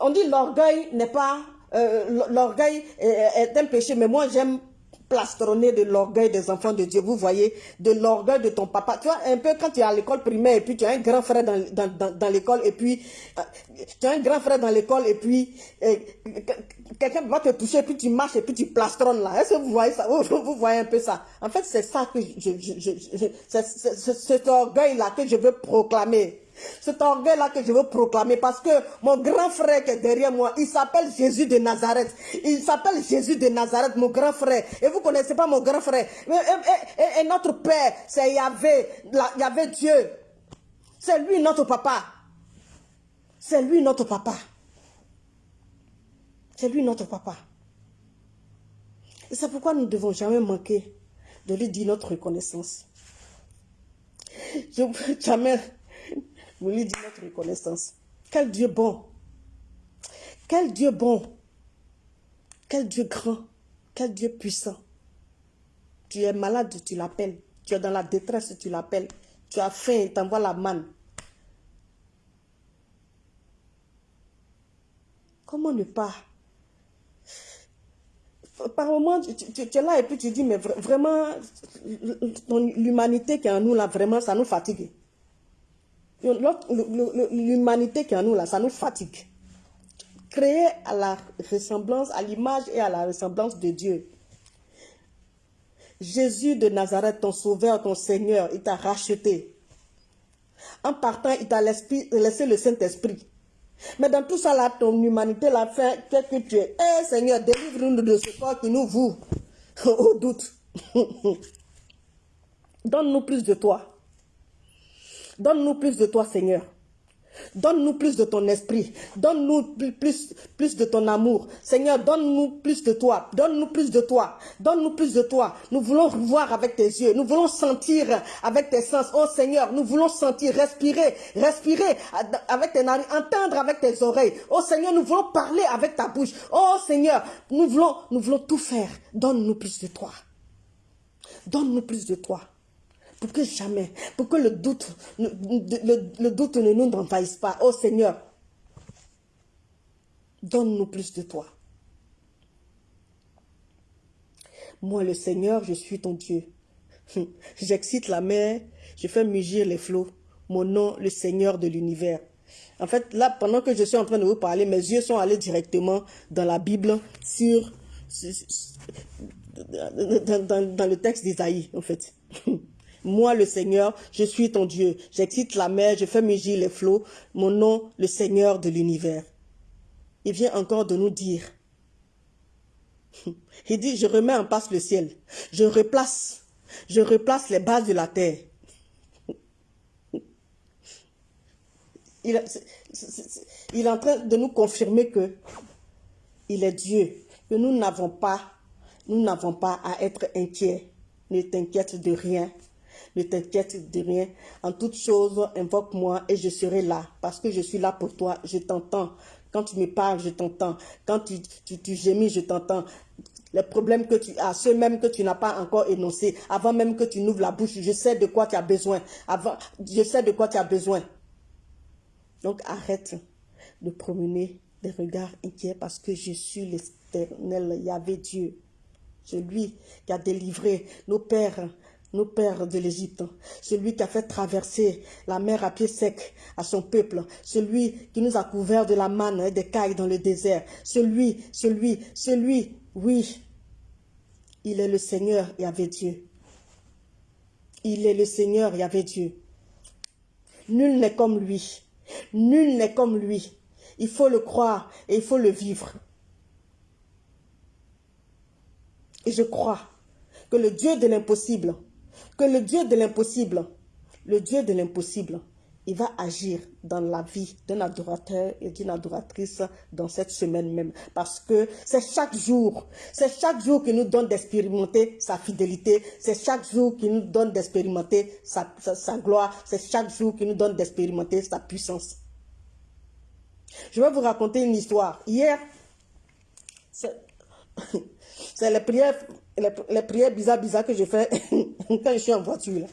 on dit l'orgueil n'est pas, euh, l'orgueil est un péché, mais moi j'aime plastronné de l'orgueil des enfants de Dieu. Vous voyez, de l'orgueil de ton papa. Tu vois, un peu quand tu es à l'école primaire et puis tu as un grand frère dans, dans, l'école et puis euh, tu as un grand frère dans l'école et puis euh, quelqu'un va te toucher et puis tu marches et puis tu plastronnes là. Est-ce que vous voyez ça? Vous, voyez un peu ça? En fait, c'est ça que je, je, je, c'est cet orgueil-là que je veux proclamer. Cet orgueil-là que je veux proclamer parce que mon grand frère qui est derrière moi, il s'appelle Jésus de Nazareth. Il s'appelle Jésus de Nazareth, mon grand frère. Et vous ne connaissez pas mon grand frère. Et, notre Père, c'est Yahvé, Yahvé Dieu. C'est lui notre papa. C'est lui notre papa. C'est lui notre papa. C'est pourquoi nous ne devons jamais manquer de lui dire notre reconnaissance. Jamais vous lui dites notre reconnaissance. Quel Dieu bon. Quel Dieu bon. Quel Dieu grand. Quel Dieu puissant. Tu es malade, tu l'appelles. Tu es dans la détresse, tu l'appelles. Tu as faim, il t'envoie la manne. Comment ne pas? Par moment, tu, tu, es là et puis tu dis, mais vraiment, l'humanité qui est en nous, là, vraiment, ça nous fatigue. L'humanité qui est en nous, là, ça nous fatigue. Créé à la ressemblance, à l'image et à la ressemblance de Dieu. Jésus de Nazareth, ton sauveur, ton Seigneur, il t'a racheté. En partant, il t'a laissé le Saint-Esprit. Mais dans tout ça, ton humanité l'a fait que tu es. Eh Seigneur, délivre-nous de ce corps qui nous voue au doute. Donne-nous plus de toi. Donne-nous plus de toi, Seigneur. Donne-nous plus de ton esprit. Donne-nous plus, de ton amour. Seigneur, donne-nous plus de toi. Donne-nous plus de toi. Donne-nous plus de toi. Nous voulons voir avec tes yeux. Nous voulons sentir avec tes sens. Oh Seigneur, nous voulons sentir, respirer, respirer avec tes narines, entendre avec tes oreilles. Oh Seigneur, nous voulons parler avec ta bouche. Oh Seigneur, nous voulons tout faire. Donne-nous plus de toi. Donne-nous plus de toi pour que jamais, pour que le doute, ne nous envahisse pas. Oh Seigneur, donne-nous plus de toi. Moi, le Seigneur, je suis ton Dieu. J'excite la mer, je fais mugir les flots. Mon nom, le Seigneur de l'univers. En fait, là, pendant que je suis en train de vous parler, mes yeux sont allés directement dans la Bible, sur, dans le texte d'Isaïe, en fait. Moi, le Seigneur, je suis ton Dieu. J'excite la mer, je fais mugir les flots. Mon nom, le Seigneur de l'univers. Il vient encore de nous dire. Il dit, je remets en place le ciel. Je replace, je replace les bases de la terre. Il, est en train de nous confirmer que il est Dieu, que nous n'avons pas, nous n'avons pas à être inquiets. Ne t'inquiète de rien. Ne t'inquiète de rien. En toute chose, invoque-moi et je serai là. Parce que je suis là pour toi. Je t'entends. Quand tu me parles, je t'entends. Quand tu, tu, gémis, je t'entends. Les problèmes que tu as, ceux même que tu n'as pas encore énoncés, avant même que tu n'ouvres la bouche, je sais de quoi tu as besoin. Avant, je sais de quoi tu as besoin. Donc arrête de promener des regards inquiets parce que je suis l'éternel Yahvé Dieu. C'est lui qui a délivré nos pères nos pères de l'Égypte, celui qui a fait traverser la mer à pied sec à son peuple, celui qui nous a couvert de la manne et des cailles dans le désert, celui, celui, celui, oui, il est le Seigneur et avait Dieu. Il est le Seigneur et avait Dieu. Nul n'est comme lui. Nul n'est comme lui. Il faut le croire et il faut le vivre. Et je crois que le Dieu de l'impossible, que le Dieu de l'impossible, le Dieu de l'impossible, il va agir dans la vie d'un adorateur et d'une adoratrice dans cette semaine même. Parce que c'est chaque jour, c'est chaque jour qui nous donne d'expérimenter sa fidélité, c'est chaque jour qui nous donne d'expérimenter sa, sa, gloire, c'est chaque jour qui nous donne d'expérimenter sa puissance. Je vais vous raconter une histoire. Hier, c'est les prières les, prières bizarres, que je fais quand je suis en voiture.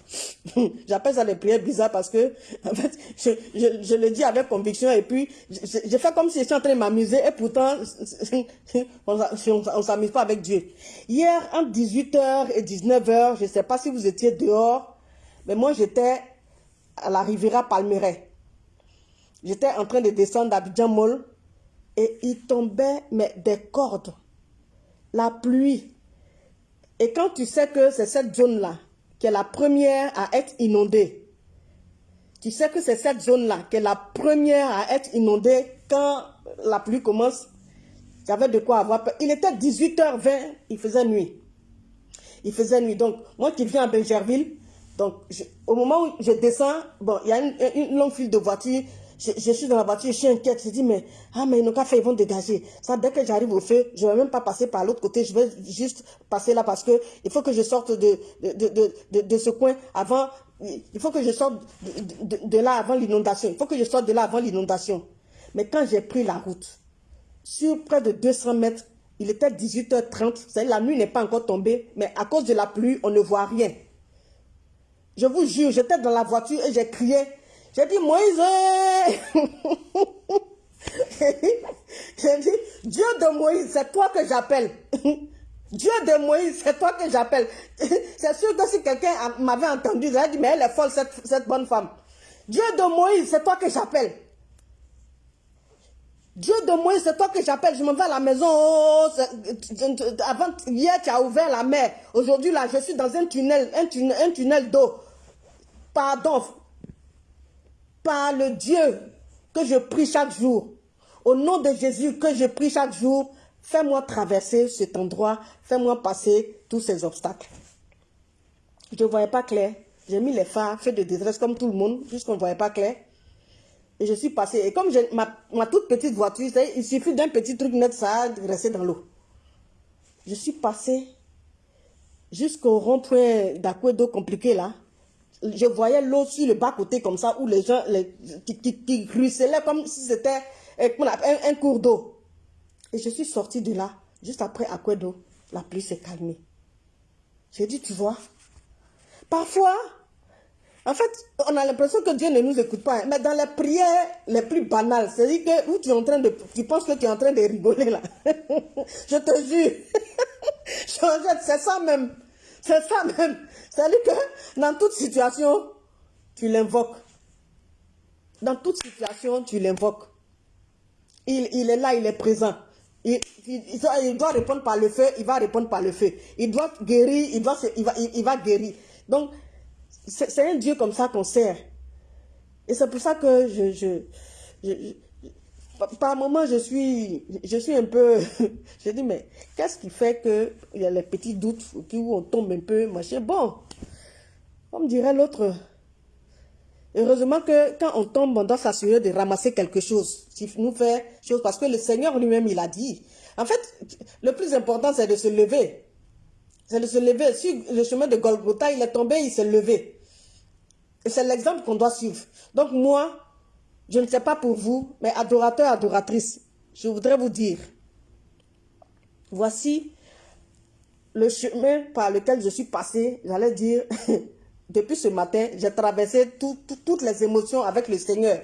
J'appelle ça les prières bizarres parce que, en fait, je, je, le dis avec conviction et puis, je, fais comme si je suis en train de m'amuser et pourtant, on ne s'amuse pas avec Dieu. Hier, entre 18h et 19h, je sais pas si vous étiez dehors, mais moi, j'étais à la Riviera Palmeret. J'étais en train de descendre d'Abidjan Mall et il tombait mais, des cordes. La pluie et quand tu sais que c'est cette zone-là qui est la première à être inondée, tu sais que c'est cette zone-là qui est la première à être inondée quand la pluie commence, tu avais de quoi avoir peur. Il était 18h20, il faisait nuit. Il faisait nuit. Donc, moi qui viens à Benjerville, donc au moment où je descends, il y a une longue file de voitures je, suis dans la voiture, je suis inquiète. Je dis, mais, ah, mais ils n'ont qu'à faire, ils vont dégager. Ça, dès que j'arrive au feu, je ne vais même pas passer par l'autre côté. Je vais juste passer là parce que il faut que je sorte de, de, de, de, ce coin avant. Il faut que je sorte de, là avant l'inondation. Il faut que je sorte de là avant l'inondation. Mais quand j'ai pris la route, sur près de 200 mètres, il était 18h30. La nuit n'est pas encore tombée, mais à cause de la pluie, on ne voit rien. Je vous jure, j'étais dans la voiture et j'ai crié, j'ai dit, Moïse, j'ai dit, Dieu de Moïse, c'est toi que j'appelle. Dieu de Moïse, c'est toi que j'appelle. C'est sûr que si quelqu'un m'avait entendu, j'aurais dit, mais elle est folle, cette, bonne femme. Dieu de Moïse, c'est toi que j'appelle. Dieu de Moïse, c'est toi que j'appelle. Je m'en vais à la maison. Oh, avant, hier, tu as ouvert la mer. Aujourd'hui, là, je suis dans un tunnel, un tunnel d'eau. Pardon, par le Dieu que je prie chaque jour, au nom de Jésus que je prie chaque jour, fais-moi traverser cet endroit, fais-moi passer tous ces obstacles. Je ne voyais pas clair. J'ai mis les phares, fait de détresse comme tout le monde, puisqu'on ne voyait pas clair. Et je suis passé. Et comme ma, toute petite voiture, il suffit d'un petit truc net, ça de rester dans l'eau. Je suis passé jusqu'au rond-point d'Aquedo compliqué là je voyais l'eau sur le bas-côté comme ça, où les gens les, qui, ruisselaient comme si c'était euh, un, cours d'eau. Et je suis sortie de là, juste après d'eau, la pluie s'est calmée. J'ai dit, tu vois, parfois, en fait, on a l'impression que Dieu ne nous écoute pas. Hein. Mais dans les prières les plus banales, c'est-à-dire que où tu es en train de, tu penses que tu es en train de rigoler là. je te jure. c'est ça même. C'est ça même. C'est-à-dire que dans toute situation, tu l'invoques. Dans toute situation, tu l'invoques. Il, est là, il est présent. Il, doit répondre par le feu, il va répondre par le feu. Il doit guérir, il, doit, il, va, il, va guérir. Donc, c'est un Dieu comme ça qu'on sert. Et c'est pour ça que je, par moment, je suis, je suis un peu, je dis, mais qu'est-ce qui fait qu'il y a les petits doutes où on tombe un peu, machin? Bon, comme dirait l'autre, heureusement que quand on tombe, on doit s'assurer de ramasser quelque chose. Si nous fait chose, parce que le Seigneur lui-même, il a dit. En fait, le plus important, c'est de se lever. C'est de se lever. Sur le chemin de Golgotha, il est tombé, il s'est levé. Et c'est l'exemple qu'on doit suivre. Donc moi, je ne sais pas pour vous, mais adorateurs, adoratrices, je voudrais vous dire, voici le chemin par lequel je suis passé, j'allais dire, depuis ce matin, j'ai traversé toutes les émotions avec le Seigneur.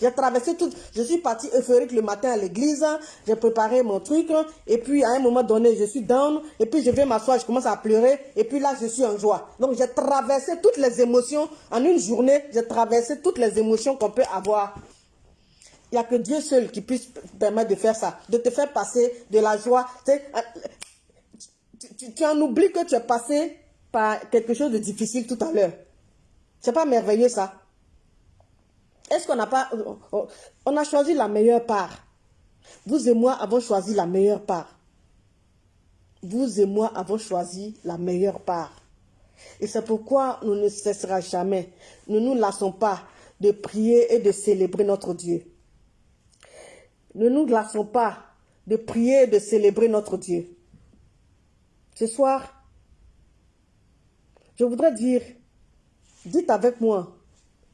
J'ai traversé tout. Je suis partie euphorique le matin à l'église. J'ai préparé mon truc. Et puis, à un moment donné, je suis down. Et puis, je vais m'asseoir, je commence à pleurer. Et puis là, je suis en joie. Donc, j'ai traversé toutes les émotions. En une journée, j'ai traversé toutes les émotions qu'on peut avoir. Il n'y a que Dieu seul qui puisse permettre de faire ça. De te faire passer de la joie. Euh, tu en oublies que tu es passé par quelque chose de difficile tout à l'heure. C'est pas merveilleux ça? Est-ce qu'on n'a pas... On a choisi la meilleure part. Vous et moi avons choisi la meilleure part. Vous et moi avons choisi la meilleure part. Et c'est pourquoi nous ne cesserons jamais. Nous ne nous lassons pas de prier et de célébrer notre Dieu. Ne nous lassons pas de prier et de célébrer notre Dieu. Ce soir, je voudrais dire, dites avec moi, euh,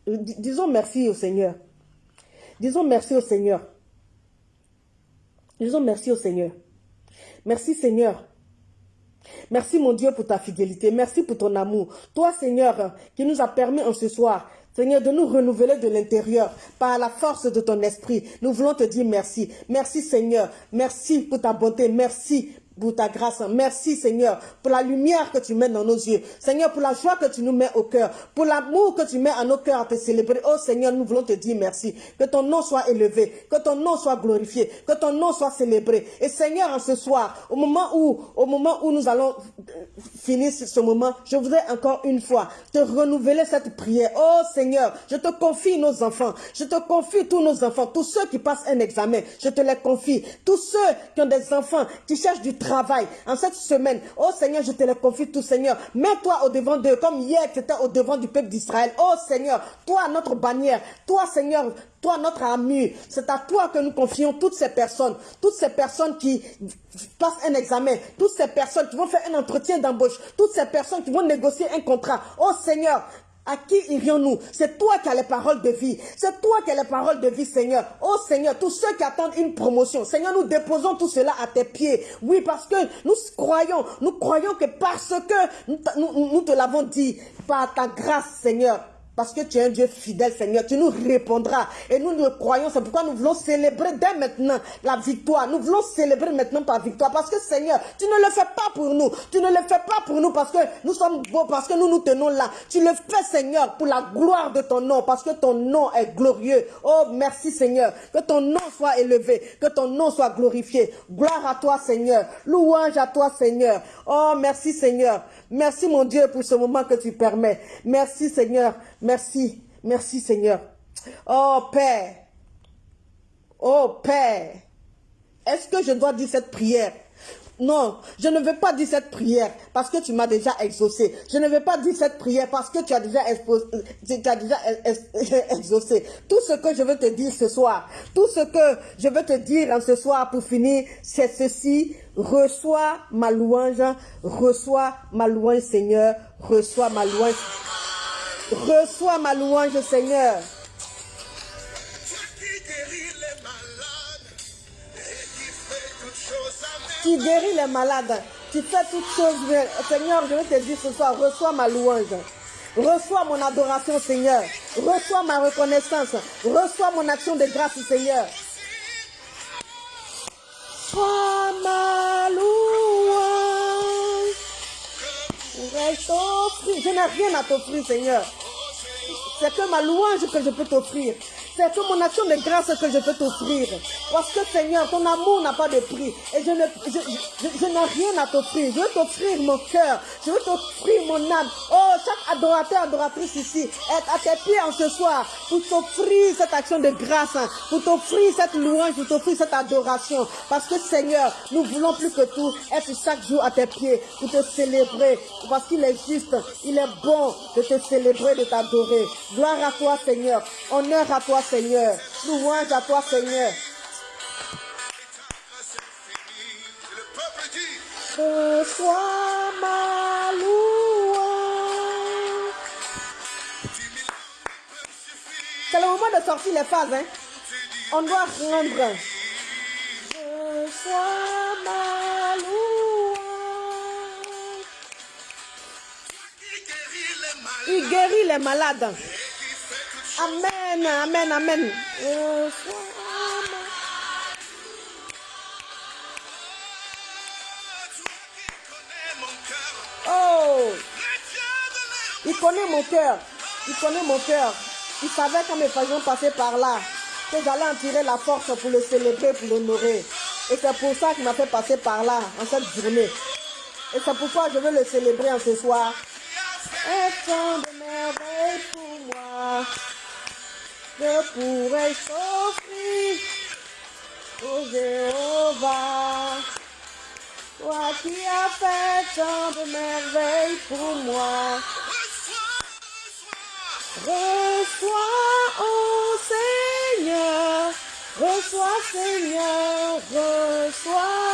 disons merci au Seigneur. Disons merci au Seigneur. Disons merci au Seigneur. Merci Seigneur. Merci mon Dieu pour ta fidélité. Merci pour ton amour. Toi Seigneur qui nous a permis en ce soir Seigneur, de nous renouveler de l'intérieur par la force de ton esprit. Nous voulons te dire merci. Merci Seigneur. Merci pour ta bonté. Merci pour ta grâce. Merci Seigneur pour la lumière que tu mets dans nos yeux. Seigneur, pour la joie que tu nous mets au cœur. Pour l'amour que tu mets à nos cœurs à te célébrer. Oh Seigneur, nous voulons te dire merci. Que ton nom soit élevé. Que ton nom soit glorifié. Que ton nom soit célébré. Et Seigneur, en ce soir, au moment où, au moment où nous allons euh, finir ce moment, je voudrais encore une fois te renouveler cette prière. Oh Seigneur, je te confie nos enfants. Je te confie tous nos enfants. Tous ceux qui passent un examen, je te les confie. Tous ceux qui ont des enfants, qui cherchent du travail en cette semaine. Oh Seigneur, je te les confie tous, Seigneur. Mets-toi au devant d'eux, comme hier tu étais au devant du peuple d'Israël. Oh Seigneur, toi notre bannière, toi Seigneur, toi notre ami, c'est à toi que nous confions toutes ces personnes, toutes ces personnes qui passent un examen, toutes ces personnes qui vont faire un entretien d'embauche, toutes ces personnes qui vont négocier un contrat. Oh Seigneur, à qui irions-nous? C'est toi qui as les paroles de vie. C'est toi qui as les paroles de vie, Seigneur. Oh Seigneur, tous ceux qui attendent une promotion, Seigneur, nous déposons tout cela à tes pieds. Oui, parce que nous croyons, nous croyons que parce que nous, nous- nous te l'avons dit, par ta grâce, Seigneur, parce que tu es un Dieu fidèle, Seigneur, tu nous répondras. Et nous le croyons, c'est pourquoi nous voulons célébrer dès maintenant la victoire. Nous voulons célébrer maintenant ta victoire. Parce que Seigneur, tu ne le fais pas pour nous. Tu ne le fais pas pour nous parce que nous sommes beaux, parce que nous nous tenons là. Tu le fais, Seigneur, pour la gloire de ton nom, parce que ton nom est glorieux. Oh, merci, Seigneur. Que ton nom soit élevé, que ton nom soit glorifié. Gloire à toi, Seigneur. Louange à toi, Seigneur. Oh, merci, Seigneur. Merci, mon Dieu, pour ce moment que tu permets. Merci, Seigneur. Merci. Merci, Seigneur. Oh, Père. Oh, Père. Est-ce que je dois dire cette prière? Non, je ne veux pas dire cette prière parce que tu m'as déjà exaucé. Je ne veux pas dire cette prière parce que tu as déjà, exaucé. Tout ce que je veux te dire ce soir, tout ce que je veux te dire en ce soir pour finir, c'est ceci. Reçois ma louange, reçois ma louange Seigneur, reçois ma louange. Reçois ma louange Seigneur. Qui guérit les malades qui fait toutes choses. Seigneur, je vais te dire ce soir, reçois ma louange. Reçois mon adoration, Seigneur. Reçois ma reconnaissance. Reçois mon action de grâce, Seigneur. Sois ma louange. Offrir. Je n'ai rien à t'offrir, Seigneur. C'est que ma louange que je peux t'offrir. C'est que mon action de grâce que je peux t'offrir. Parce que Seigneur, ton amour n'a pas de prix. Et je ne- je, je- n'ai rien à t'offrir. Je veux t'offrir mon cœur. Je veux t'offrir mon âme. Oh, chaque adorateur, adoratrice ici, est à tes pieds en ce soir pour t'offrir cette action de grâce, pour t'offrir cette louange, pour t'offrir cette adoration. Parce que Seigneur, nous voulons plus que tout être chaque jour à tes pieds pour te célébrer. Parce qu'il est juste, il est bon de te célébrer, de t'adorer. Gloire à toi, Seigneur. Honneur à toi, Seigneur. Louange à toi, Seigneur. Reçois ma louange. C'est le moment de sortir les phases, hein. On doit rendre. Reçois ma louange. Il guérit les malades. Amen, amen, amen. Oh, il connaît mon cœur. Il connaît mon cœur. Il savait quand mes faisions passaient par là, que j'allais en tirer la force pour le célébrer, pour l'honorer. Et c'est pour ça qu'il m'a fait passer par là, en cette journée. Et c'est pourquoi je veux le célébrer en ce soir. Et tant de merveilles pour moi. Je pourrais s'offrir au Jéhovah? Toi qui as fait tant de merveilles pour moi. Reçois, ô Seigneur, reçois, Seigneur, reçois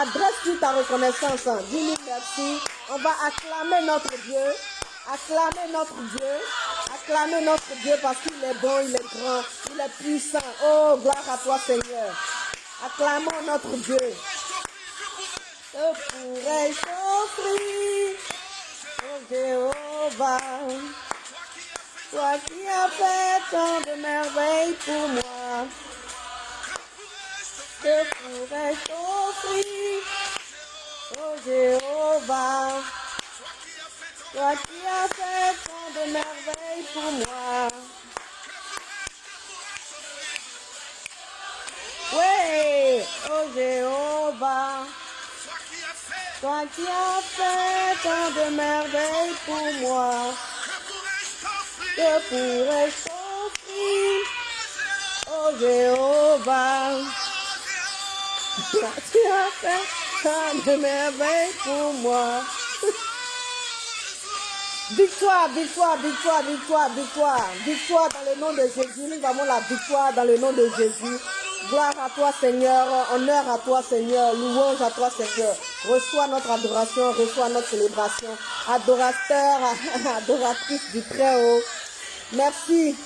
adresse-lui ta reconnaissance. hein? Dis-lui merci. On va acclamer notre Dieu. Acclamer notre Dieu. Acclamer notre Dieu parce qu'il est bon, il est grand, il est puissant. Oh, gloire à toi, Seigneur. Acclamons notre Dieu. Que pourrais-je offrir au Jéhovah? Toi qui as fait tant de merveilles pour moi. Que pourrais-je offrir au Jéhovah Toi qui as fait tant de merveilles pour moi. Oui, oh Jéhovah, toi qui as fait tant de merveilles pour moi, que pourrais-je t'offrir, oh Jéhovah, toi qui as fait tant de merveilles pour moi. Victoire, victoire, victoire, victoire, victoire. Victoire dans le nom de Jésus. Nous avons la victoire dans le nom de Jésus. Gloire à toi, Seigneur. Honneur à toi, Seigneur. Louange à toi, Seigneur. Reçois notre adoration, reçois notre célébration. Adorateur, adoratrice du Très-Haut. Merci.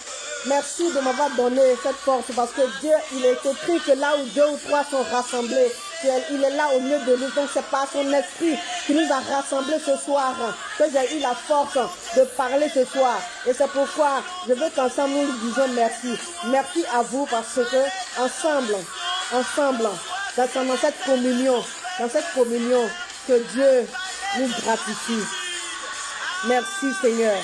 Merci de m'avoir donné cette force parce que Dieu, il est écrit que là où deux ou trois sont rassemblés, il est là au milieu de nous. Donc c'est par son esprit qui nous a rassemblés ce soir que j'ai eu la force de parler ce soir. Et c'est pourquoi je veux qu'ensemble nous disions merci. Merci à vous parce que ensemble, ensemble, dans cette communion, dans cette communion, que Dieu nous gratifie. Merci Seigneur.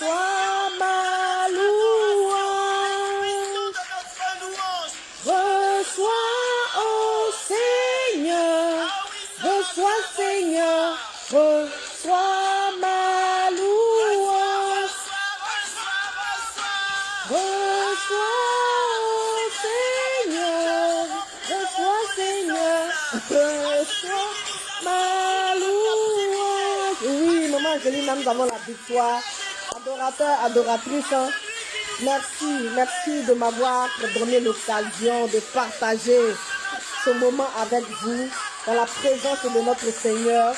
Reçois ma louange. Reçois, ô Seigneur. Reçois, Seigneur. Reçois ma louange. Reçois, ô Seigneur. Reçois, Seigneur. Reçois ma louange. Oui, maman Angelina, nous avons la victoire. Adorateur, adoratrice, hein. merci, merci de m'avoir donné l'occasion de partager ce moment avec vous dans la présence de notre Seigneur.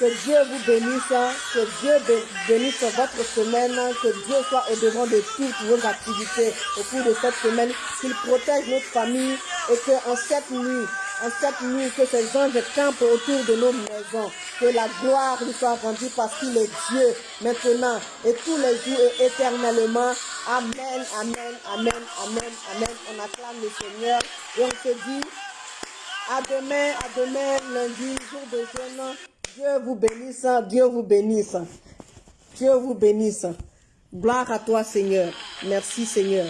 Que Dieu vous bénisse, hein. que Dieu bé- bénisse votre semaine, hein. que Dieu soit au devant de toutes vos activités au cours de cette semaine, qu'il protège notre famille et que en cette nuit, en cette nuit, que ces anges campent autour de nos maisons, que la gloire lui soit rendue parce qu'il est Dieu maintenant et tous les jours et éternellement. Amen, amen, amen, amen, amen. On acclame le Seigneur et on se dit à demain, à demain, lundi, jour de jeûne. Dieu vous bénisse, Dieu vous bénisse. Dieu vous bénisse. Gloire à toi, Seigneur. Merci, Seigneur.